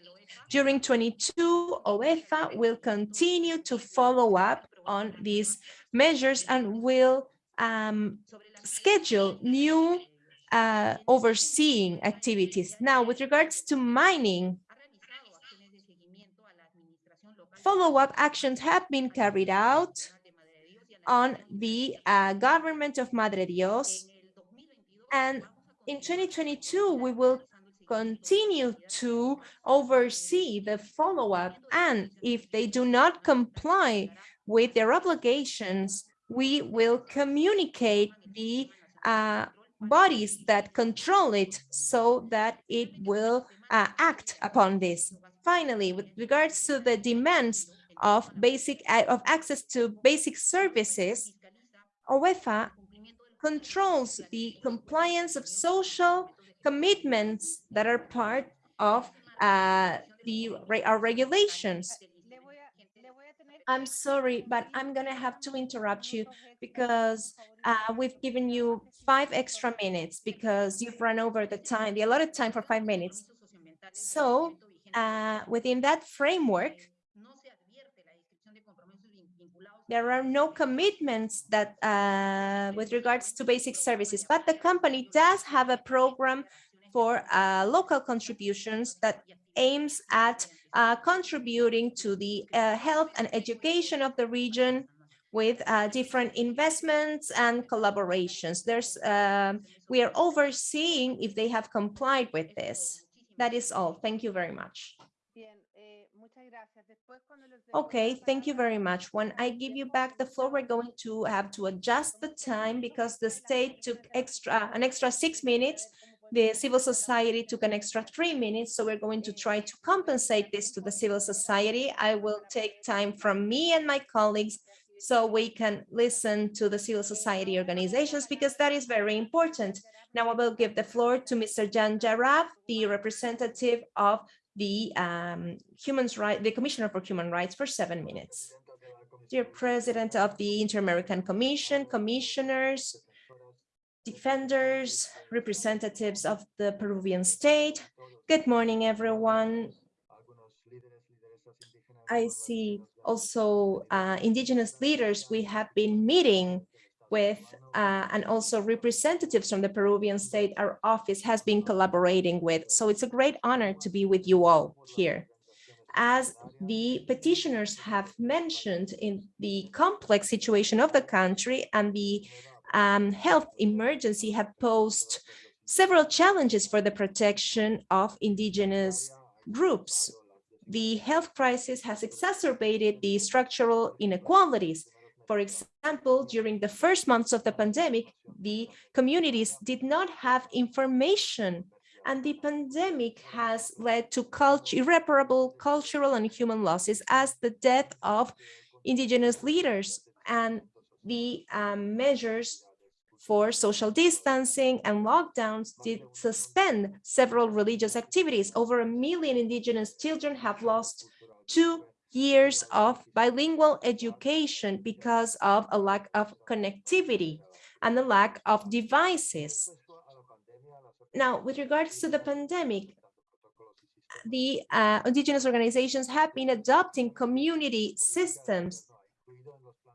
During 22, OEFA will continue to follow up on these measures and will um, schedule new uh, overseeing activities. Now, with regards to mining, follow-up actions have been carried out on the uh, government of Madre Dios. And in 2022, we will continue to oversee the follow-up. And if they do not comply with their obligations, we will communicate the uh, bodies that control it so that it will uh, act upon this. Finally, with regards to the demands of basic of access to basic services, OEFA controls the compliance of social commitments that are part of uh, the our regulations. I'm sorry, but I'm gonna have to interrupt you because uh, we've given you five extra minutes because you've run over the time, the allotted time for five minutes. So uh, within that framework, there are no commitments that uh, with regards to basic services, but the company does have a program for uh, local contributions that aims at uh, contributing to the uh, health and education of the region with uh, different investments and collaborations. There's, um, we are overseeing if they have complied with this. That is all. Thank you very much. Okay, thank you very much. When I give you back the floor, we're going to have to adjust the time because the state took extra an extra six minutes. The civil society took an extra three minutes, so we're going to try to compensate this to the civil society. I will take time from me and my colleagues so we can listen to the civil society organizations because that is very important. Now I will give the floor to Mr. Jan Jarab, the representative of the um, human right, the Commissioner for Human Rights for seven minutes. Dear President of the Inter-American Commission, commissioners, defenders, representatives of the Peruvian state. Good morning, everyone. I see also uh, indigenous leaders we have been meeting with uh, and also representatives from the Peruvian state our office has been collaborating with. So it's a great honor to be with you all here. As the petitioners have mentioned in the complex situation of the country and the um, health emergency have posed several challenges for the protection of indigenous groups. The health crisis has exacerbated the structural inequalities for example, during the first months of the pandemic, the communities did not have information and the pandemic has led to cult irreparable cultural and human losses as the death of indigenous leaders and the um, measures for social distancing and lockdowns did suspend several religious activities. Over a million indigenous children have lost two years of bilingual education because of a lack of connectivity and the lack of devices. Now, with regards to the pandemic, the uh, indigenous organizations have been adopting community systems.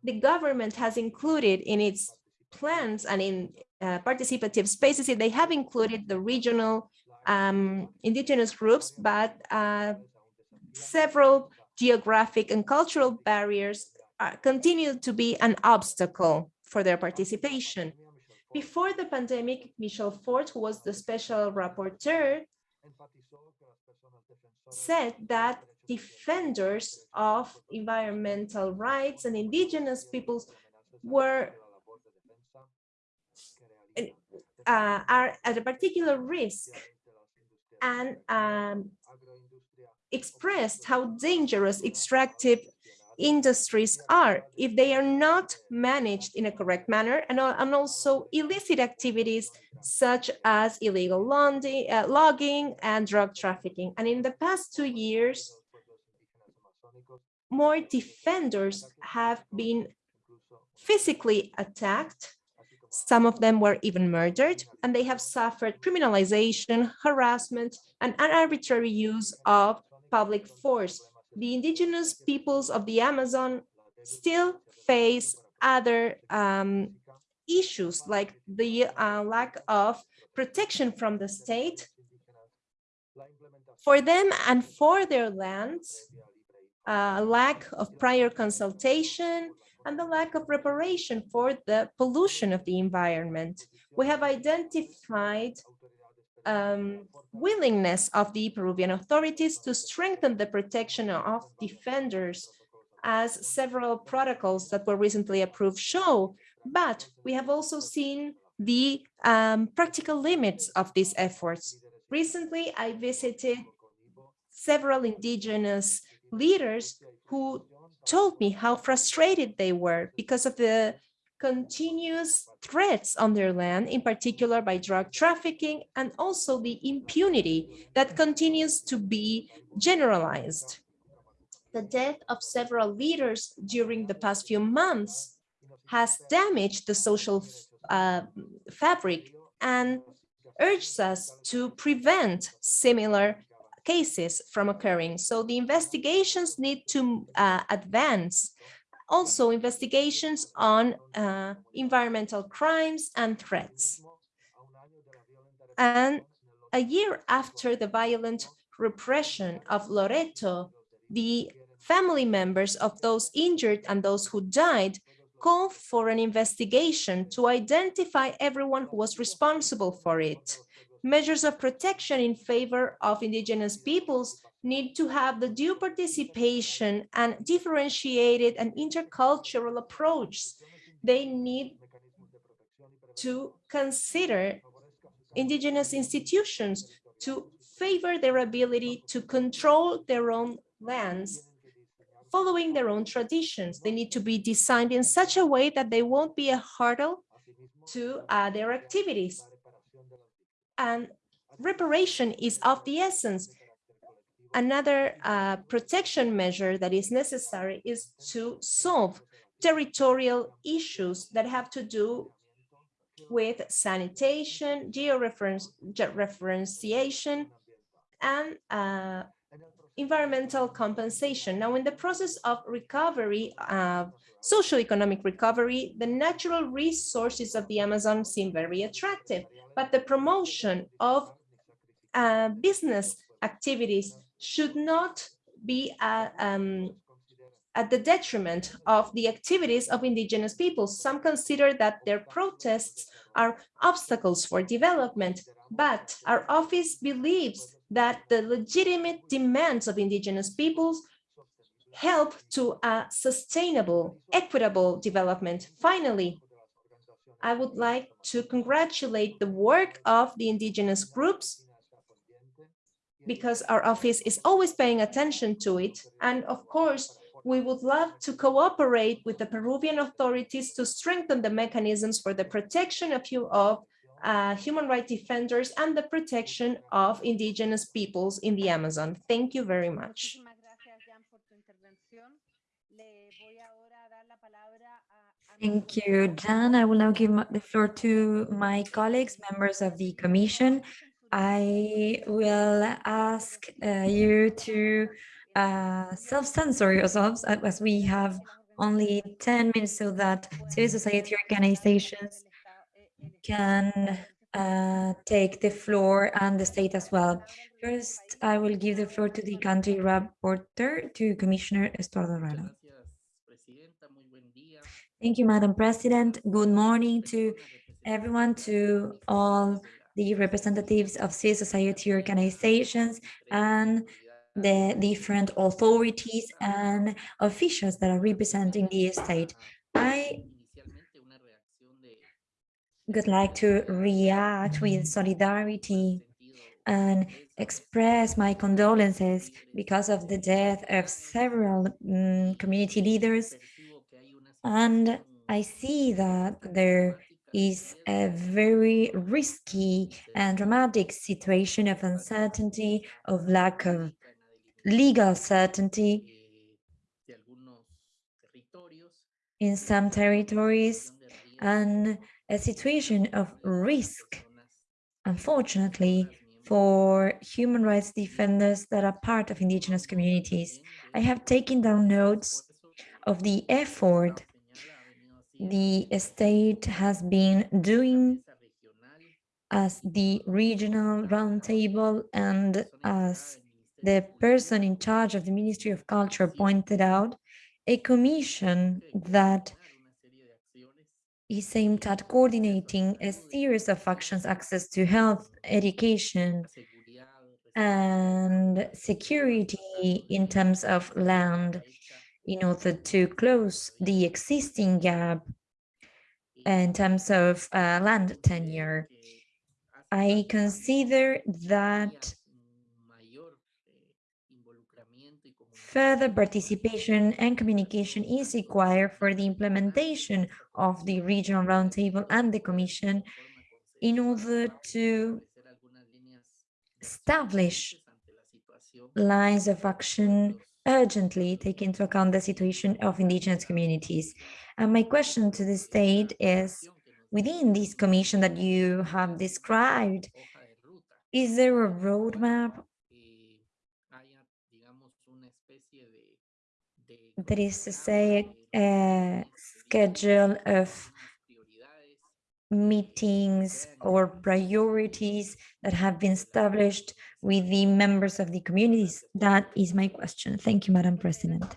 The government has included in its plans and in uh, participative spaces, they have included the regional um, indigenous groups, but uh, several geographic and cultural barriers uh, continue to be an obstacle for their participation. Before the pandemic, Michel Forst, who was the special rapporteur, said that defenders of environmental rights and indigenous peoples were uh, are at a particular risk and um, expressed how dangerous extractive industries are if they are not managed in a correct manner and, and also illicit activities such as illegal logging, uh, logging and drug trafficking. And in the past two years, more defenders have been physically attacked. Some of them were even murdered, and they have suffered criminalization, harassment, and an arbitrary use of public force. The indigenous peoples of the Amazon still face other um, issues like the uh, lack of protection from the state for them and for their lands, uh, lack of prior consultation, and the lack of reparation for the pollution of the environment. We have identified um, willingness of the Peruvian authorities to strengthen the protection of defenders as several protocols that were recently approved show, but we have also seen the um, practical limits of these efforts. Recently, I visited several indigenous leaders who told me how frustrated they were because of the continuous threats on their land, in particular by drug trafficking, and also the impunity that continues to be generalized. The death of several leaders during the past few months has damaged the social uh, fabric and urges us to prevent similar cases from occurring. So the investigations need to uh, advance. Also investigations on uh, environmental crimes and threats. And a year after the violent repression of Loreto, the family members of those injured and those who died called for an investigation to identify everyone who was responsible for it. Measures of protection in favor of indigenous peoples need to have the due participation and differentiated and intercultural approach. They need to consider indigenous institutions to favor their ability to control their own lands following their own traditions. They need to be designed in such a way that they won't be a hurdle to uh, their activities. And reparation is of the essence. Another uh, protection measure that is necessary is to solve territorial issues that have to do with sanitation, georeferenciation, and uh, environmental compensation. Now, in the process of recovery, uh, social economic recovery, the natural resources of the Amazon seem very attractive, but the promotion of uh, business activities should not be uh, um, at the detriment of the activities of indigenous peoples. Some consider that their protests are obstacles for development, but our office believes that the legitimate demands of indigenous peoples help to a sustainable, equitable development. Finally, I would like to congratulate the work of the indigenous groups because our office is always paying attention to it. And of course, we would love to cooperate with the Peruvian authorities to strengthen the mechanisms for the protection of, you, of uh, human rights defenders and the protection of indigenous peoples in the Amazon. Thank you very much. Thank you, Jan. I will now give the floor to my colleagues, members of the commission. I will ask uh, you to uh, self-censor yourselves as we have only 10 minutes so that civil society organizations can uh, take the floor and the state as well. First, I will give the floor to the country rapporteur, to Commissioner Estuardo Rara. Thank you, Madam President. Good morning to everyone, to all the representatives of civil society organizations and the different authorities and officials that are representing the state. I would like to react with solidarity and express my condolences because of the death of several um, community leaders. And I see that there is a very risky and dramatic situation of uncertainty, of lack of legal certainty in some territories, and a situation of risk, unfortunately, for human rights defenders that are part of indigenous communities. I have taken down notes of the effort the state has been doing as the regional roundtable and as the person in charge of the Ministry of Culture pointed out, a commission that is aimed at coordinating a series of actions, access to health, education, and security in terms of land in order to close the existing gap in terms of uh, land tenure. I consider that further participation and communication is required for the implementation of the regional roundtable and the commission in order to establish lines of action urgently take into account the situation of indigenous communities. And my question to the state is, within this commission that you have described, is there a roadmap that is to say a schedule of meetings or priorities that have been established with the members of the communities? That is my question. Thank you, Madam President.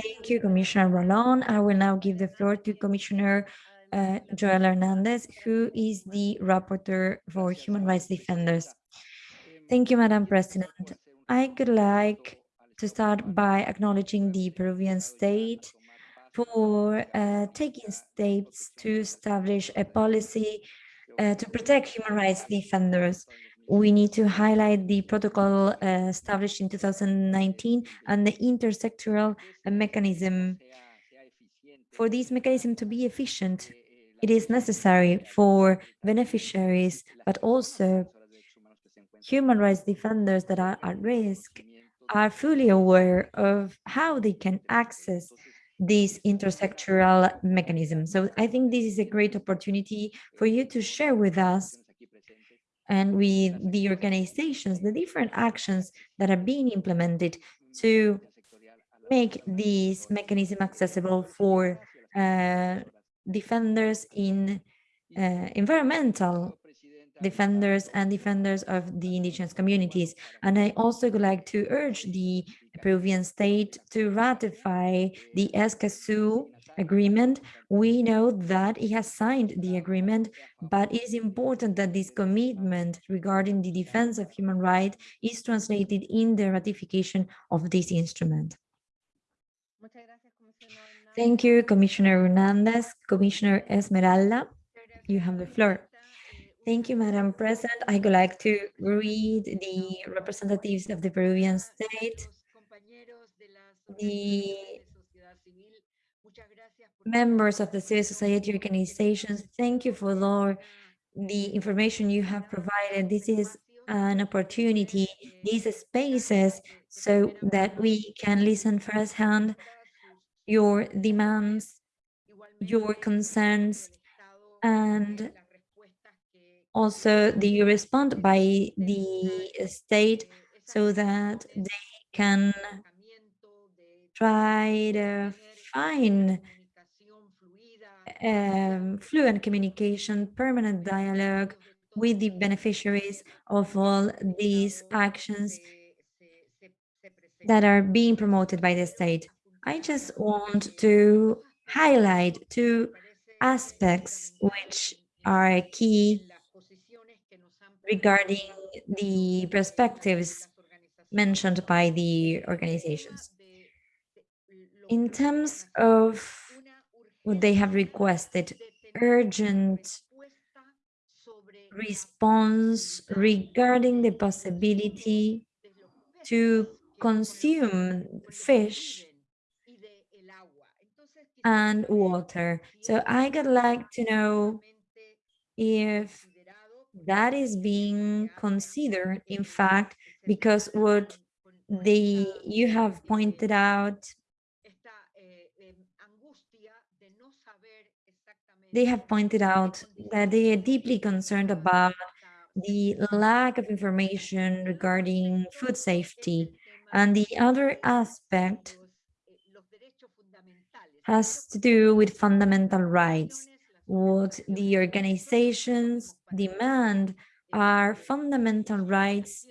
Thank you, Commissioner Ralón. I will now give the floor to Commissioner uh, Joel Hernandez, who is the rapporteur for human rights defenders. Thank you, Madam President. I could like to start by acknowledging the Peruvian state for uh, taking steps to establish a policy uh, to protect human rights defenders. We need to highlight the protocol uh, established in 2019 and the intersectoral mechanism. For this mechanism to be efficient, it is necessary for beneficiaries, but also human rights defenders that are at risk are fully aware of how they can access this intersectoral mechanism. So I think this is a great opportunity for you to share with us and with the organizations, the different actions that are being implemented to make this mechanism accessible for uh, defenders in uh, environmental defenders and defenders of the indigenous communities. And I also would like to urge the Peruvian state to ratify the Escazú agreement. We know that it has signed the agreement, but it is important that this commitment regarding the defense of human rights is translated in the ratification of this instrument. Thank you, Commissioner Hernandez. Commissioner Esmeralda, you have the floor. Thank you, Madam President. I would like to read the representatives of the Peruvian state, the members of the civil society organizations. Thank you for all the information you have provided. This is an opportunity, these spaces, so that we can listen firsthand your demands, your concerns, and also the respond by the state so that they can try to find um, fluent communication, permanent dialogue with the beneficiaries of all these actions that are being promoted by the state. I just want to highlight two aspects which are key regarding the perspectives mentioned by the organizations. In terms of what they have requested, urgent response regarding the possibility to consume fish and water. So I would like to know if that is being considered, in fact, because what they you have pointed out, they have pointed out that they are deeply concerned about the lack of information regarding food safety. And the other aspect has to do with fundamental rights what the organizations demand are fundamental rights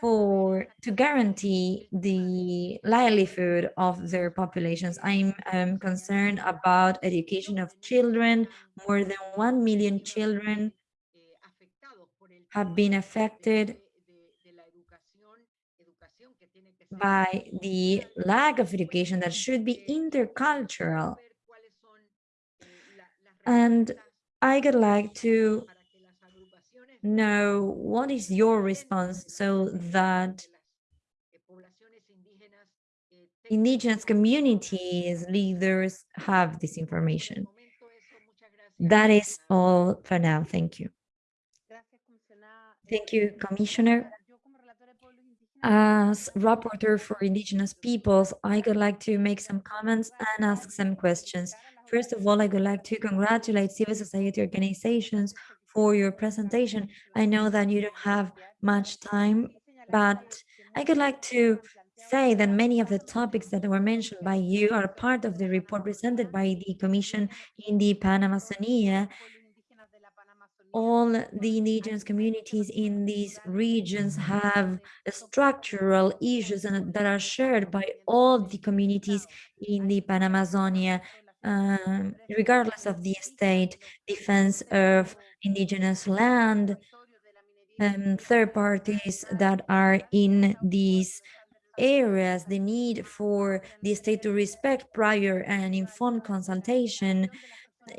for to guarantee the livelihood of their populations. I'm um, concerned about education of children. More than 1 million children have been affected by the lack of education that should be intercultural and I would like to know what is your response so that indigenous communities leaders have this information. That is all for now. Thank you. Thank you, Commissioner. As rapporteur for indigenous peoples, I would like to make some comments and ask some questions. First of all, I would like to congratulate civil society organizations for your presentation. I know that you don't have much time, but I would like to say that many of the topics that were mentioned by you are part of the report presented by the Commission in the Pan-Amazonia all the indigenous communities in these regions have structural issues that are shared by all the communities in the Pan-Amazonia, um, regardless of the state, defense of indigenous land, and third parties that are in these areas, the need for the state to respect prior and informed consultation,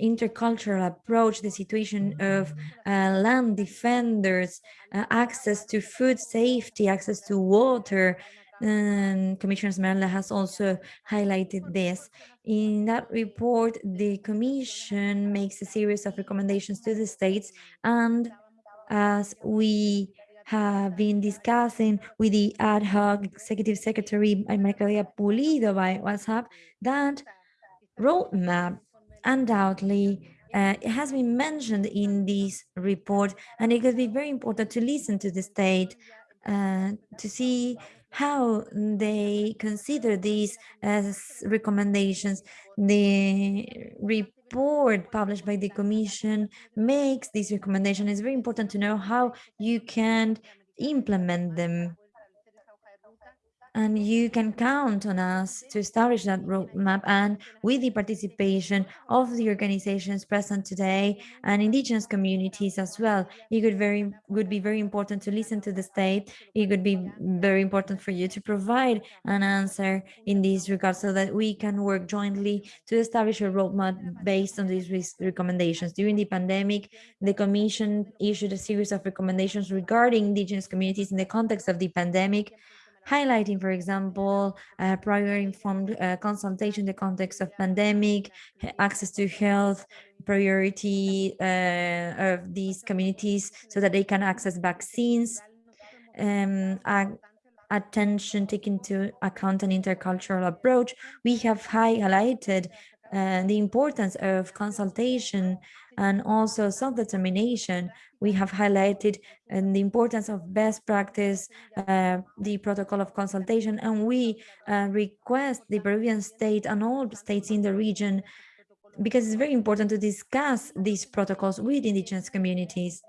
intercultural approach, the situation of uh, land defenders, uh, access to food safety, access to water. And Commissioner Esmeralda has also highlighted this. In that report, the Commission makes a series of recommendations to the states and as we have been discussing with the ad hoc executive secretary Maria Pulido by WhatsApp, that roadmap undoubtedly uh, it has been mentioned in this report and it could be very important to listen to the state uh, to see how they consider these as recommendations. The report published by the commission makes this recommendation. It's very important to know how you can implement them and you can count on us to establish that roadmap and with the participation of the organizations present today and indigenous communities as well. It could very would be very important to listen to the state. It would be very important for you to provide an answer in this regard so that we can work jointly to establish a roadmap based on these recommendations. During the pandemic, the Commission issued a series of recommendations regarding indigenous communities in the context of the pandemic highlighting, for example, uh, prior informed uh, consultation in the context of pandemic, access to health, priority uh, of these communities so that they can access vaccines, um, attention taken into account an intercultural approach. We have highlighted uh, the importance of consultation and also self-determination. We have highlighted and the importance of best practice, uh, the protocol of consultation, and we uh, request the Peruvian state and all states in the region because it's very important to discuss these protocols with indigenous communities.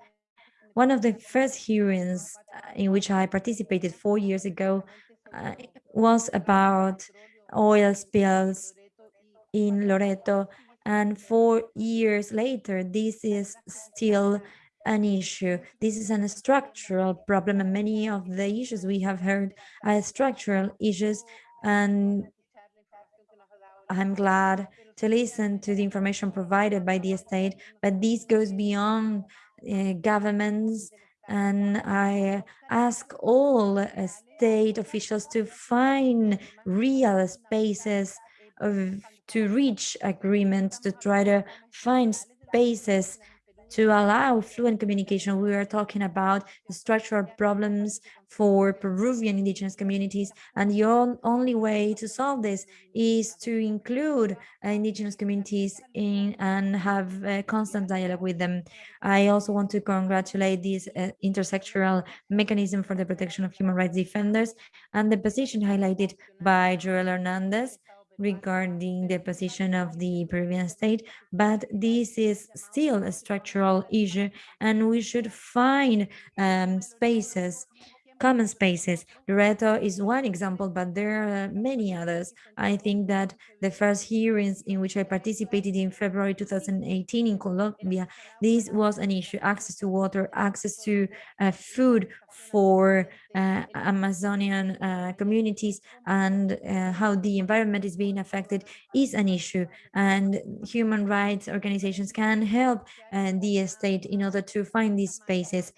One of the first hearings uh, in which I participated four years ago uh, was about oil spills in Loreto and four years later, this is still an issue. This is a structural problem and many of the issues we have heard are structural issues and I'm glad to listen to the information provided by the state, but this goes beyond uh, governments and I ask all uh, state officials to find real spaces of to reach agreements, to try to find spaces to allow fluent communication. We are talking about the structural problems for Peruvian indigenous communities. And the only way to solve this is to include uh, indigenous communities in and have a constant dialogue with them. I also want to congratulate this uh, intersectoral mechanism for the protection of human rights defenders and the position highlighted by Joel Hernandez regarding the position of the Peruvian state, but this is still a structural issue and we should find um, spaces common spaces. Loreto is one example, but there are many others. I think that the first hearings in which I participated in February 2018 in Colombia, this was an issue, access to water, access to uh, food for uh, Amazonian uh, communities and uh, how the environment is being affected is an issue. And human rights organizations can help uh, the state in order to find these spaces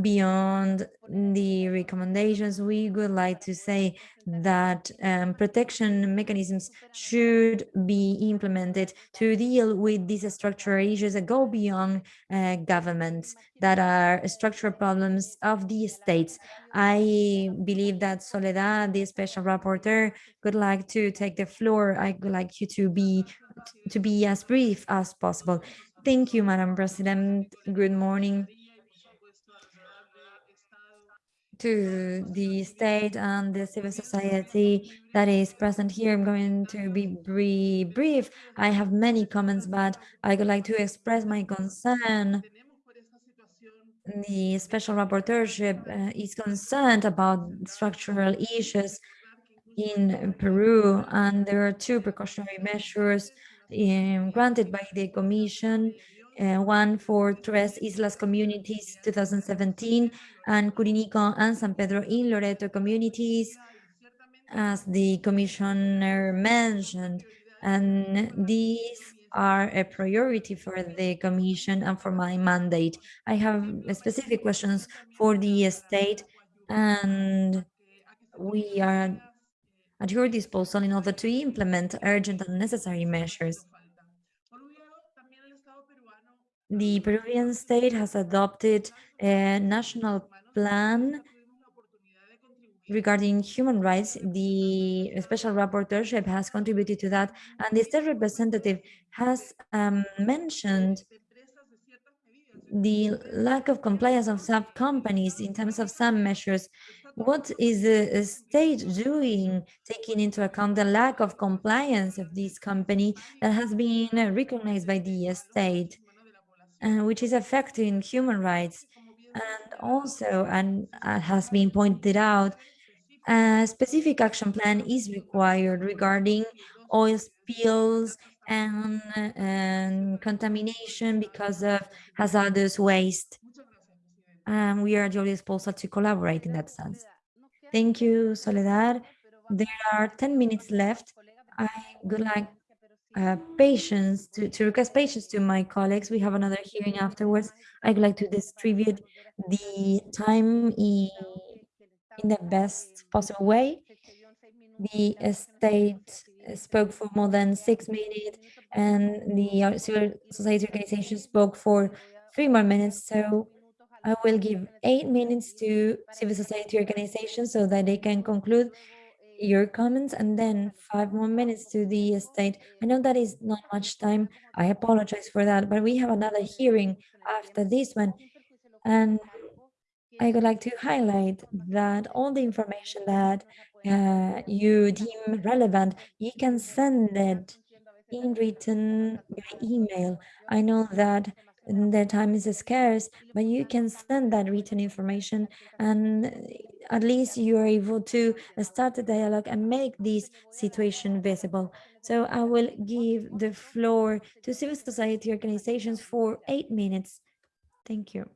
beyond the recommendations, we would like to say that um, protection mechanisms should be implemented to deal with these structural issues that go beyond uh, governments, that are structural problems of the states. I believe that Soledad, the special rapporteur, would like to take the floor. I would like you to be to be as brief as possible. Thank you, Madam President. Good morning to the state and the civil society that is present here. I'm going to be bri- brief. I have many comments, but I would like to express my concern. The special rapporteurship uh, is concerned about structural issues in Peru, and there are two precautionary measures um, granted by the Commission uh, one for Tres Islas communities 2017 and Cuninico and San Pedro in Loreto communities, as the commissioner mentioned. And these are a priority for the commission and for my mandate. I have specific questions for the state and we are at your disposal in order to implement urgent and necessary measures. The Peruvian state has adopted a national plan regarding human rights. The special rapporteurship has contributed to that, and the state representative has um, mentioned the lack of compliance of some companies in terms of some measures. What is the state doing, taking into account the lack of compliance of this company that has been recognized by the state? Uh, which is affecting human rights. And also, and uh, has been pointed out, a specific action plan is required regarding oil spills and, and contamination because of hazardous waste. And we are at your disposal to collaborate in that sense. Thank you, Soledad. There are 10 minutes left. I would like uh, patience to, to request patience to my colleagues. We have another hearing afterwards. I'd like to distribute the time in, in the best possible way. The state spoke for more than six minutes and the civil society organization spoke for three more minutes. So I will give eight minutes to civil society organizations so that they can conclude your comments and then five more minutes to the state. I know that is not much time. I apologize for that, but we have another hearing after this one. And I would like to highlight that all the information that uh, you deem relevant, you can send it in written by email. I know that the time is scarce, but you can send that written information and at least you are able to start a dialogue and make this situation visible. So I will give the floor to civil society organizations for eight minutes. Thank you.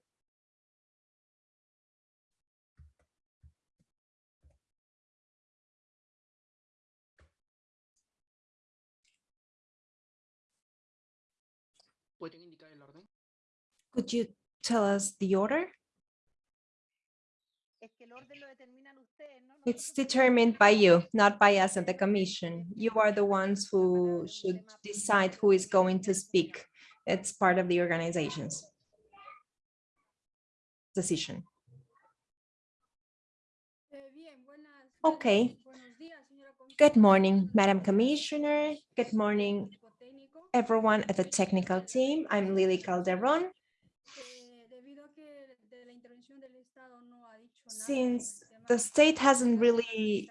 Could you tell us the order? It's determined by you, not by us at the commission. You are the ones who should decide who is going to speak. It's part of the organization's decision. Okay. Good morning, Madam Commissioner. Good morning, everyone at the technical team. I'm Lily Calderon. Since the state hasn't really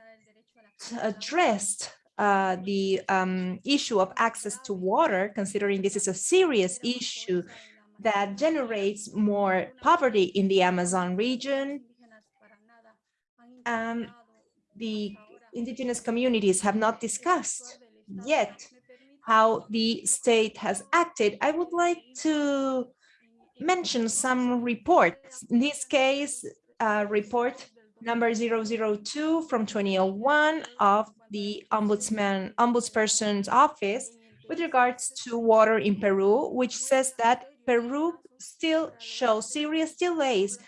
addressed uh, the um, issue of access to water, considering this is a serious issue that generates more poverty in the Amazon region. Um, the indigenous communities have not discussed yet how the state has acted. I would like to mention some reports. In this case, uh, report number 002 from 2001 of the Ombudsman, Ombudsperson's Office with regards to water in Peru, which says that Peru still shows serious delays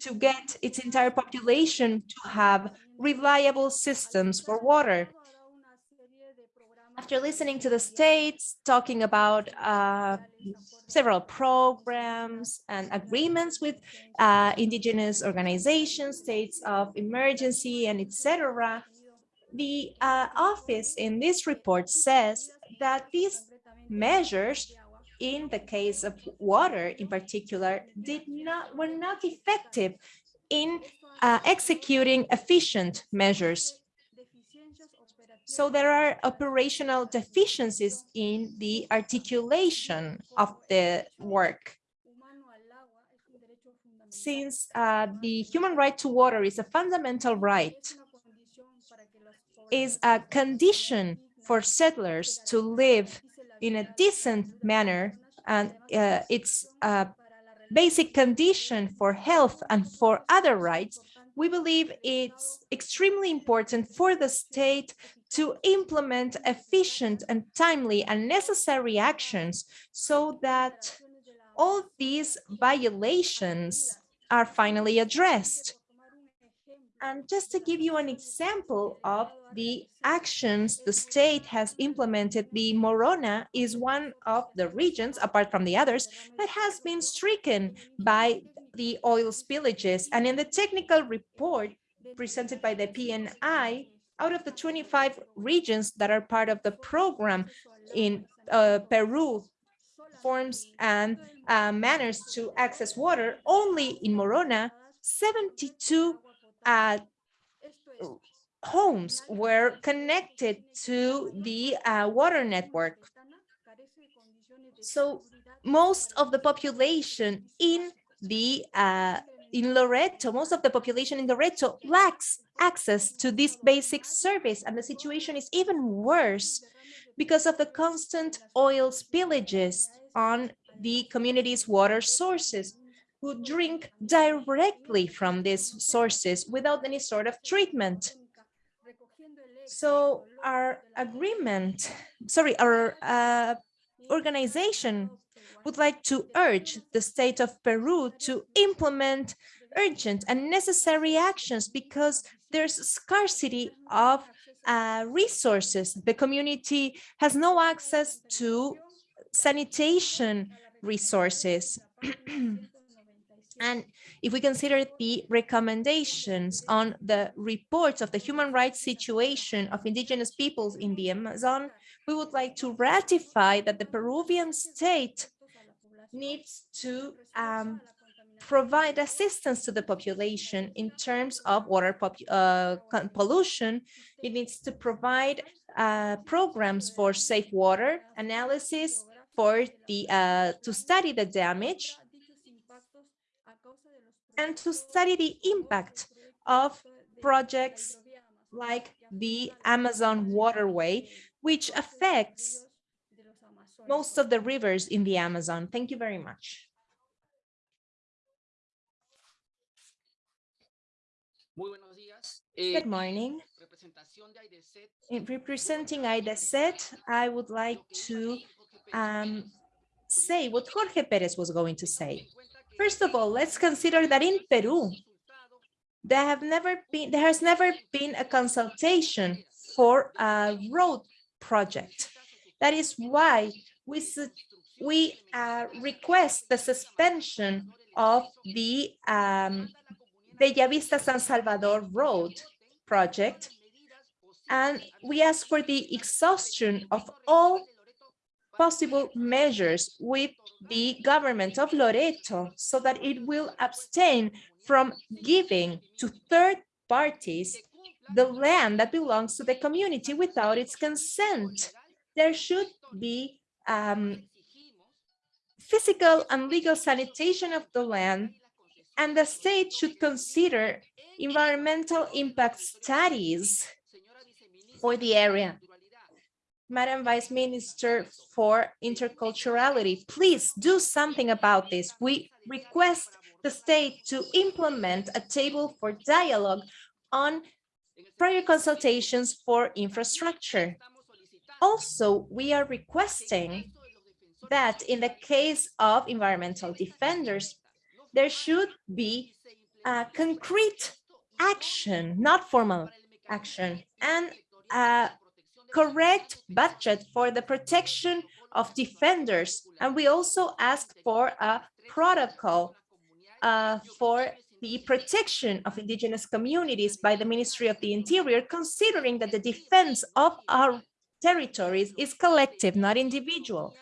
to get its entire population to have reliable systems for water. After listening to the states talking about uh, several programs and agreements with uh, indigenous organizations, states of emergency, and etc., the uh, office in this report says that these measures in the case of water in particular did not were not effective in uh, executing efficient measures so there are operational deficiencies in the articulation of the work. Since uh, the human right to water is a fundamental right, is a condition for settlers to live in a decent manner, and uh, it's a basic condition for health and for other rights, we believe it's extremely important for the state to implement efficient and timely and necessary actions so that all these violations are finally addressed. And just to give you an example of the actions the state has implemented, the Morona is one of the regions, apart from the others, that has been stricken by the oil spillages. And in the technical report presented by the PNI, out of the 25 regions that are part of the program in uh, Peru, forms and uh, manners to access water, only in Morona, 72 uh, homes were connected to the uh, water network. So most of the population in the uh, in Loreto, most of the population in Loreto lacks access to this basic service, and the situation is even worse because of the constant oil spillages on the community's water sources, who drink directly from these sources without any sort of treatment. So our agreement, sorry, our uh, organization would like to urge the state of Peru to implement urgent and necessary actions because there's scarcity of uh, resources. The community has no access to sanitation resources. and if we consider the recommendations on the reports of the human rights situation of indigenous peoples in the Amazon, we would like to ratify that the Peruvian state needs to um, provide assistance to the population in terms of water uh, pollution. It needs to provide uh, programs for safe water analysis for the uh, to study the damage and to study the impact of projects like the Amazon waterway, which affects most of the rivers in the Amazon. Thank you very much. Good morning. In representing AIDESEP, I would like to um, say what Jorge Perez was going to say. First of all, let's consider that in Peru, there have never been there has never been a consultation for a road project. That is why we, we uh, request the suspension of the um, Bellavista San Salvador Road project. And we ask for the exhaustion of all possible measures with the government of Loreto so that it will abstain from giving to third parties the land that belongs to the community without its consent. There should be um, physical and legal sanitation of the land, and the state should consider environmental impact studies for the area. Madam Vice Minister for Interculturality, please do something about this. We request the state to implement a table for dialogue on prior consultations for infrastructure. Also, we are requesting that in the case of environmental defenders, there should be concrete action, not formal action, and a correct budget for the protection of defenders. And we also ask for a protocol uh, for the protection of indigenous communities by the Ministry of the Interior, considering that the defense of our territories is collective, not individual.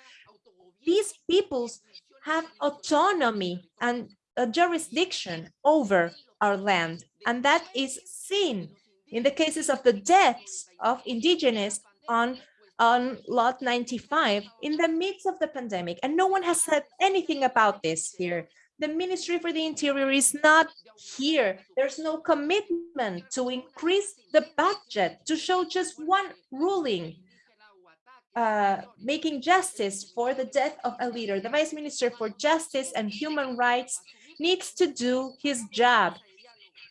These peoples have autonomy and a jurisdiction over our land, and that is seen in the cases of the deaths of indigenous on on lot 95 in the midst of the pandemic. And no one has said anything about this here. The ministry for the interior is not here. There's no commitment to increase the budget to show just one ruling uh, making justice for the death of a leader the vice minister for justice and human rights needs to do his job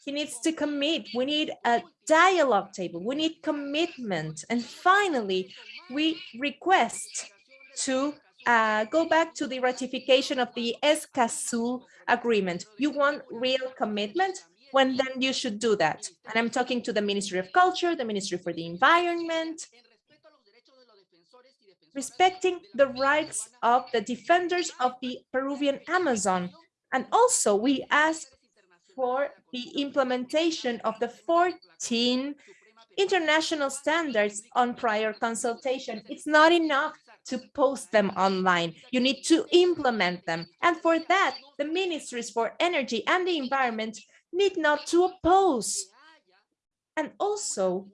he needs to commit. We need a dialogue table. We need commitment. And finally, we request to uh, go back to the ratification of the Escazú agreement. You want real commitment? When then you should do that. And I'm talking to the Ministry of Culture, the Ministry for the Environment, respecting the rights of the defenders of the Peruvian Amazon. And also we ask for the implementation of the 14 international standards on prior consultation. It's not enough to post them online. You need to implement them. And for that, the ministries for energy and the environment need not to oppose. And also,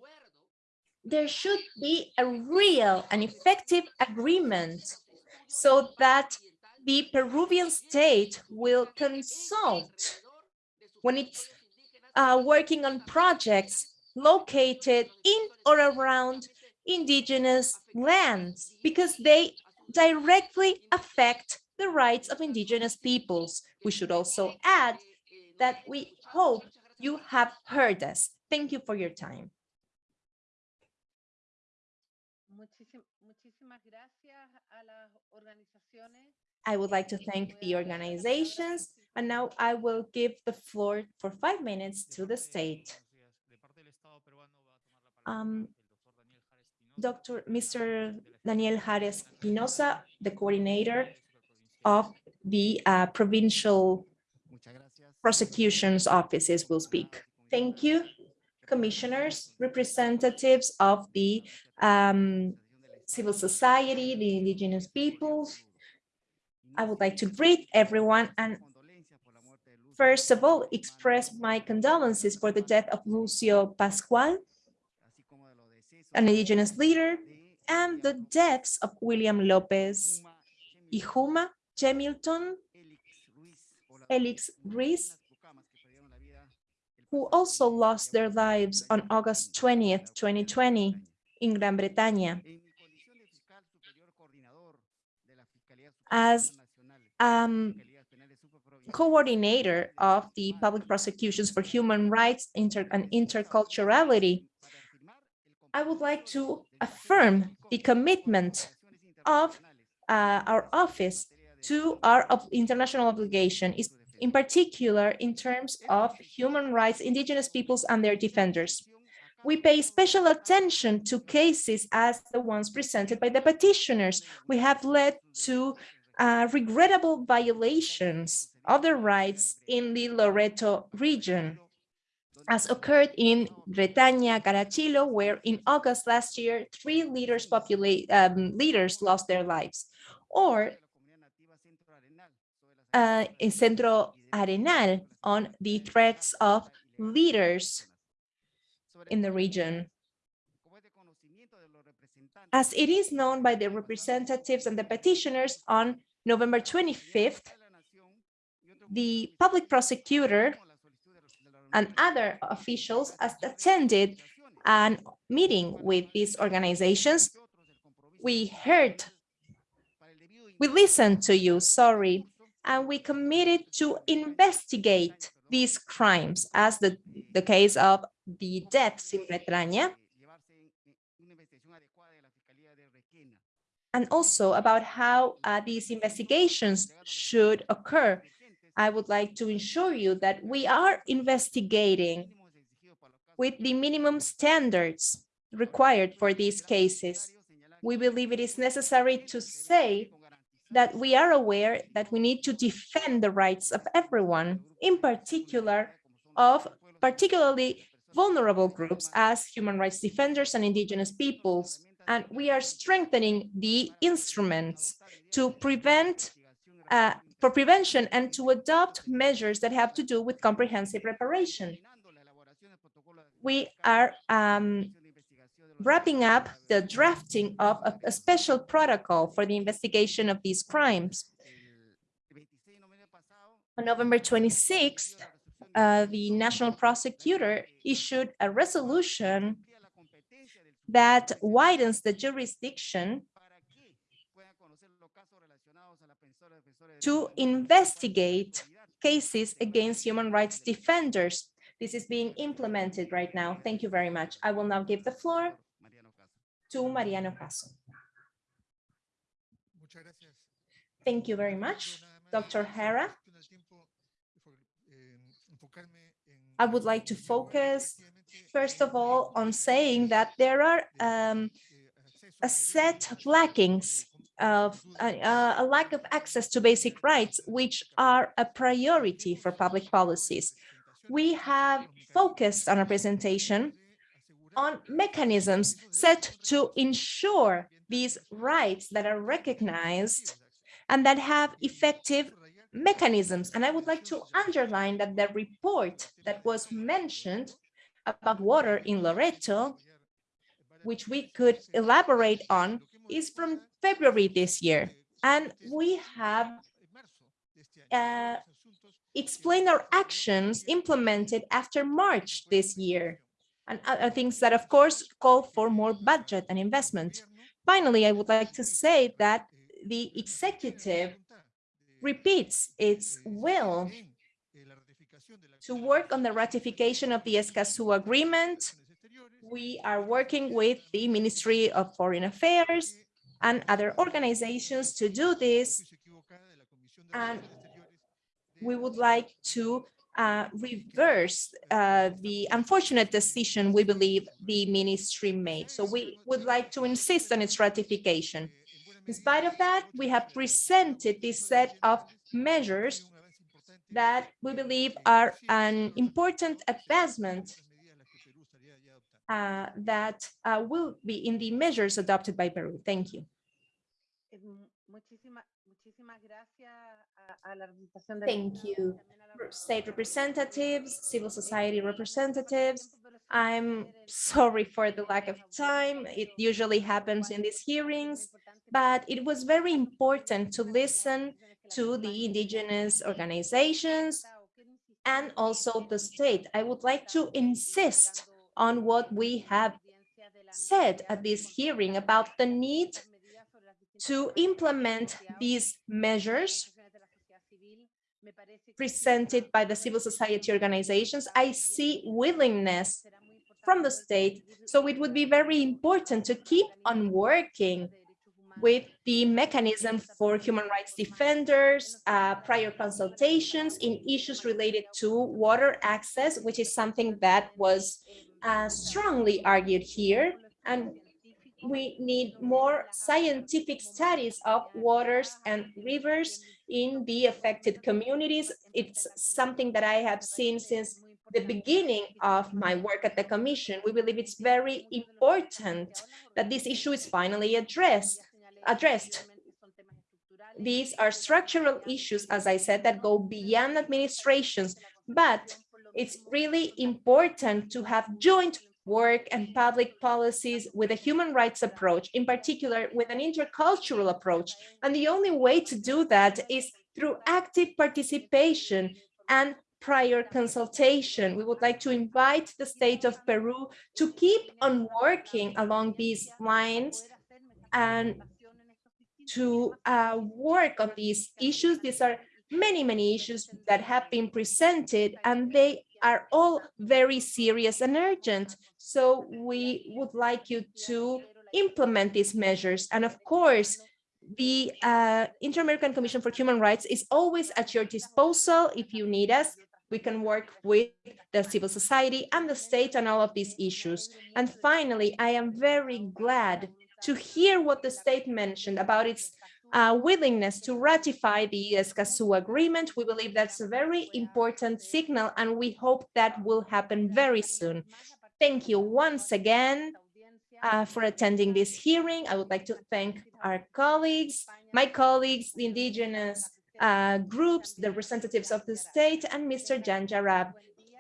there should be a real and effective agreement so that the Peruvian state will consult when it's uh, working on projects located in or around indigenous lands because they directly affect the rights of indigenous peoples. We should also add that we hope you have heard us. Thank you for your time. I would like to thank the organizations and now I will give the floor for five minutes to the state. Um, Dr. Mr. Daniel Jares Pinoza, the coordinator of the uh, provincial prosecution's offices will speak. Thank you, commissioners, representatives of the um, civil society, the indigenous peoples. I would like to greet everyone and first of all, express my condolences for the death of Lucio Pascual, an indigenous leader, and the deaths of William Lopez, Ihuma, Jemilton, Elix Ruiz, who also lost their lives on August 20th, 2020 in Gran Bretaña. As um, coordinator of the public prosecutions for human rights inter and interculturality, I would like to affirm the commitment of uh, our office to our international obligation, in particular in terms of human rights, indigenous peoples and their defenders. We pay special attention to cases as the ones presented by the petitioners. We have led to uh, regrettable violations of the rights in the Loreto region, as occurred in Bretaña, Carachilo, where in August last year, three leaders, um, leaders lost their lives, or uh, in Centro Arenal on the threats of leaders in the region. As it is known by the representatives and the petitioners on November 25th, the public prosecutor and other officials attended a meeting with these organizations. We heard, we listened to you, sorry, and we committed to investigate these crimes as the, the case of the deaths in Bretaña and also about how uh, these investigations should occur I would like to ensure you that we are investigating with the minimum standards required for these cases. We believe it is necessary to say that we are aware that we need to defend the rights of everyone, in particular of particularly vulnerable groups as human rights defenders and indigenous peoples. And we are strengthening the instruments to prevent, uh, for prevention and to adopt measures that have to do with comprehensive reparation. We are um, wrapping up the drafting of a, a special protocol for the investigation of these crimes. On November 26th, uh, the national prosecutor issued a resolution that widens the jurisdiction to investigate cases against human rights defenders. This is being implemented right now. Thank you very much. I will now give the floor to Mariano Caso. Thank you very much, Dr. Hera. I would like to focus, first of all, on saying that there are um, a set of lackings of uh, a lack of access to basic rights, which are a priority for public policies. We have focused on our presentation on mechanisms set to ensure these rights that are recognized and that have effective mechanisms. And I would like to underline that the report that was mentioned about water in Loreto, which we could elaborate on, is from February this year. And we have uh, explained our actions implemented after March this year and other things that, of course, call for more budget and investment. Finally, I would like to say that the executive repeats its will to work on the ratification of the Escazú agreement. We are working with the Ministry of Foreign Affairs and other organizations to do this. And we would like to uh, reverse uh, the unfortunate decision we believe the ministry made. So we would like to insist on its ratification. In spite of that, we have presented this set of measures that we believe are an important advancement uh, that uh, will be in the measures adopted by Peru. Thank you. Thank you, state representatives, civil society representatives. I'm sorry for the lack of time. It usually happens in these hearings, but it was very important to listen to the indigenous organizations and also the state. I would like to insist on what we have said at this hearing about the need to implement these measures presented by the civil society organizations. I see willingness from the state, so it would be very important to keep on working with the mechanism for human rights defenders, uh, prior consultations in issues related to water access, which is something that was uh, strongly argued here. And we need more scientific studies of waters and rivers in the affected communities. It's something that I have seen since the beginning of my work at the Commission. We believe it's very important that this issue is finally addressed addressed. These are structural issues, as I said, that go beyond administrations, but it's really important to have joint work and public policies with a human rights approach, in particular with an intercultural approach. And the only way to do that is through active participation and prior consultation. We would like to invite the state of Peru to keep on working along these lines and to uh, work on these issues. These are many, many issues that have been presented and they are all very serious and urgent. So we would like you to implement these measures. And of course, the uh, Inter-American Commission for Human Rights is always at your disposal if you need us. We can work with the civil society and the state on all of these issues. And finally, I am very glad to hear what the state mentioned about its uh, willingness to ratify the Escazú agreement. We believe that's a very important signal and we hope that will happen very soon. Thank you once again uh, for attending this hearing. I would like to thank our colleagues, my colleagues, the indigenous uh, groups, the representatives of the state, and Mr. Jan Jarab.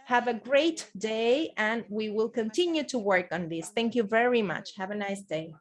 Have a great day, and we will continue to work on this. Thank you very much. Have a nice day.